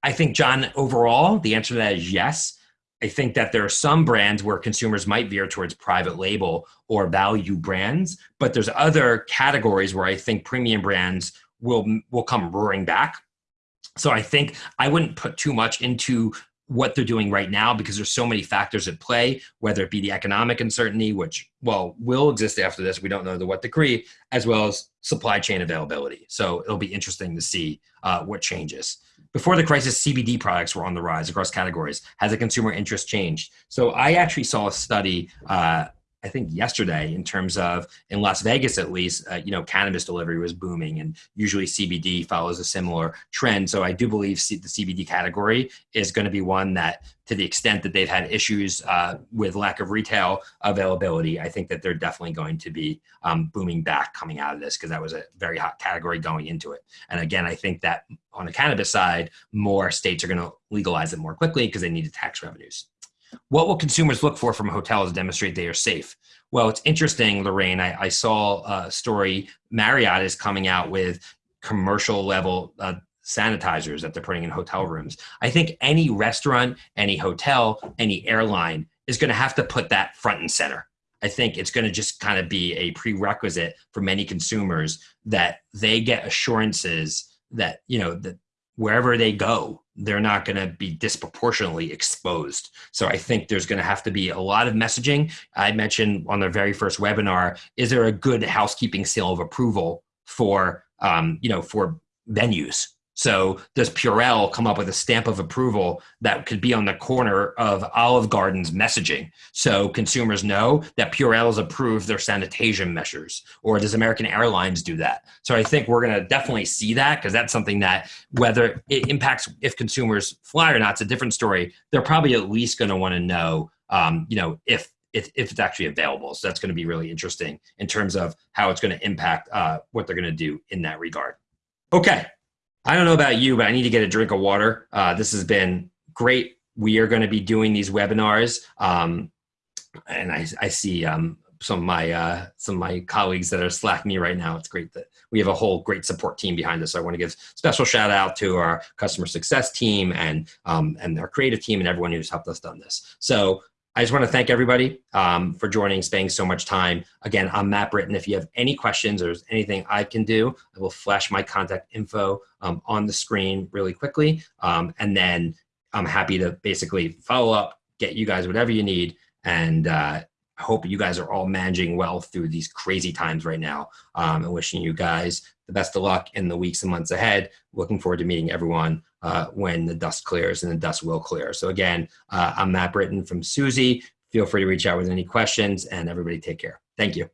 I think, John, overall, the answer to that is yes. I think that there are some brands where consumers might veer towards private label or value brands, but there's other categories where I think premium brands will will come roaring back. So I think I wouldn't put too much into what they're doing right now because there's so many factors at play, whether it be the economic uncertainty, which well will exist after this, we don't know to what degree, as well as supply chain availability. So it'll be interesting to see uh, what changes. Before the crisis, CBD products were on the rise across categories. Has the consumer interest changed? So I actually saw a study uh, I think yesterday in terms of in Las Vegas at least, uh, you know, cannabis delivery was booming, and usually CBD follows a similar trend. So I do believe C- the CBD category is going to be one that, to the extent that they've had issues uh, with lack of retail availability, I think that they're definitely going to be um, booming back coming out of this because that was a very hot category going into it. And again, I think that on the cannabis side, more states are going to legalize it more quickly because they need the tax revenues. What will consumers look for from hotels to demonstrate they are safe? Well, it's interesting, Lorraine. I, I saw a story. Marriott is coming out with commercial level uh, sanitizers that they're putting in hotel rooms. I think any restaurant, any hotel, any airline is going to have to put that front and center. I think it's going to just kind of be a prerequisite for many consumers that they get assurances that you know that wherever they go, they're not going to be disproportionately exposed. So I think there's going to have to be a lot of messaging. I mentioned on the very first webinar, is there a good housekeeping seal of approval for, um, you know, for venues? So does Purell come up with a stamp of approval that could be on the corner of Olive Garden's messaging so consumers know that Purell has approved their sanitation measures? Or does American Airlines do that? So I think we're going to definitely see that because that's something that whether it impacts if consumers fly or not, it's a different story. They're probably at least going to want to know, um, you know, if if, if, it's actually available. So that's going to be really interesting in terms of how it's going to impact uh, what they're going to do in that regard. Okay, I don't know about you, but I need to get a drink of water. Uh, this has been great. We are going to be doing these webinars, um, and I, I see um, some of my uh, some of my colleagues that are slacking me right now. It's great that we have a whole great support team behind us. So I want to give special shout out to our customer success team and um, and our creative team and everyone who's helped us done this. So I just want to thank everybody um, for joining, spending so much time. Again, I'm Matt Britton. If you have any questions or anything I can do, I will flash my contact info um, on the screen really quickly. Um, and then I'm happy to basically follow up, get you guys whatever you need. And uh, I hope you guys are all managing well through these crazy times right now. Um, and wishing you guys the best of luck in the weeks and months ahead. Looking forward to meeting everyone uh, when the dust clears, and the dust will clear. So again, uh, I'm Matt Britton from Suzy. Feel free to reach out with any questions, and everybody take care. Thank you.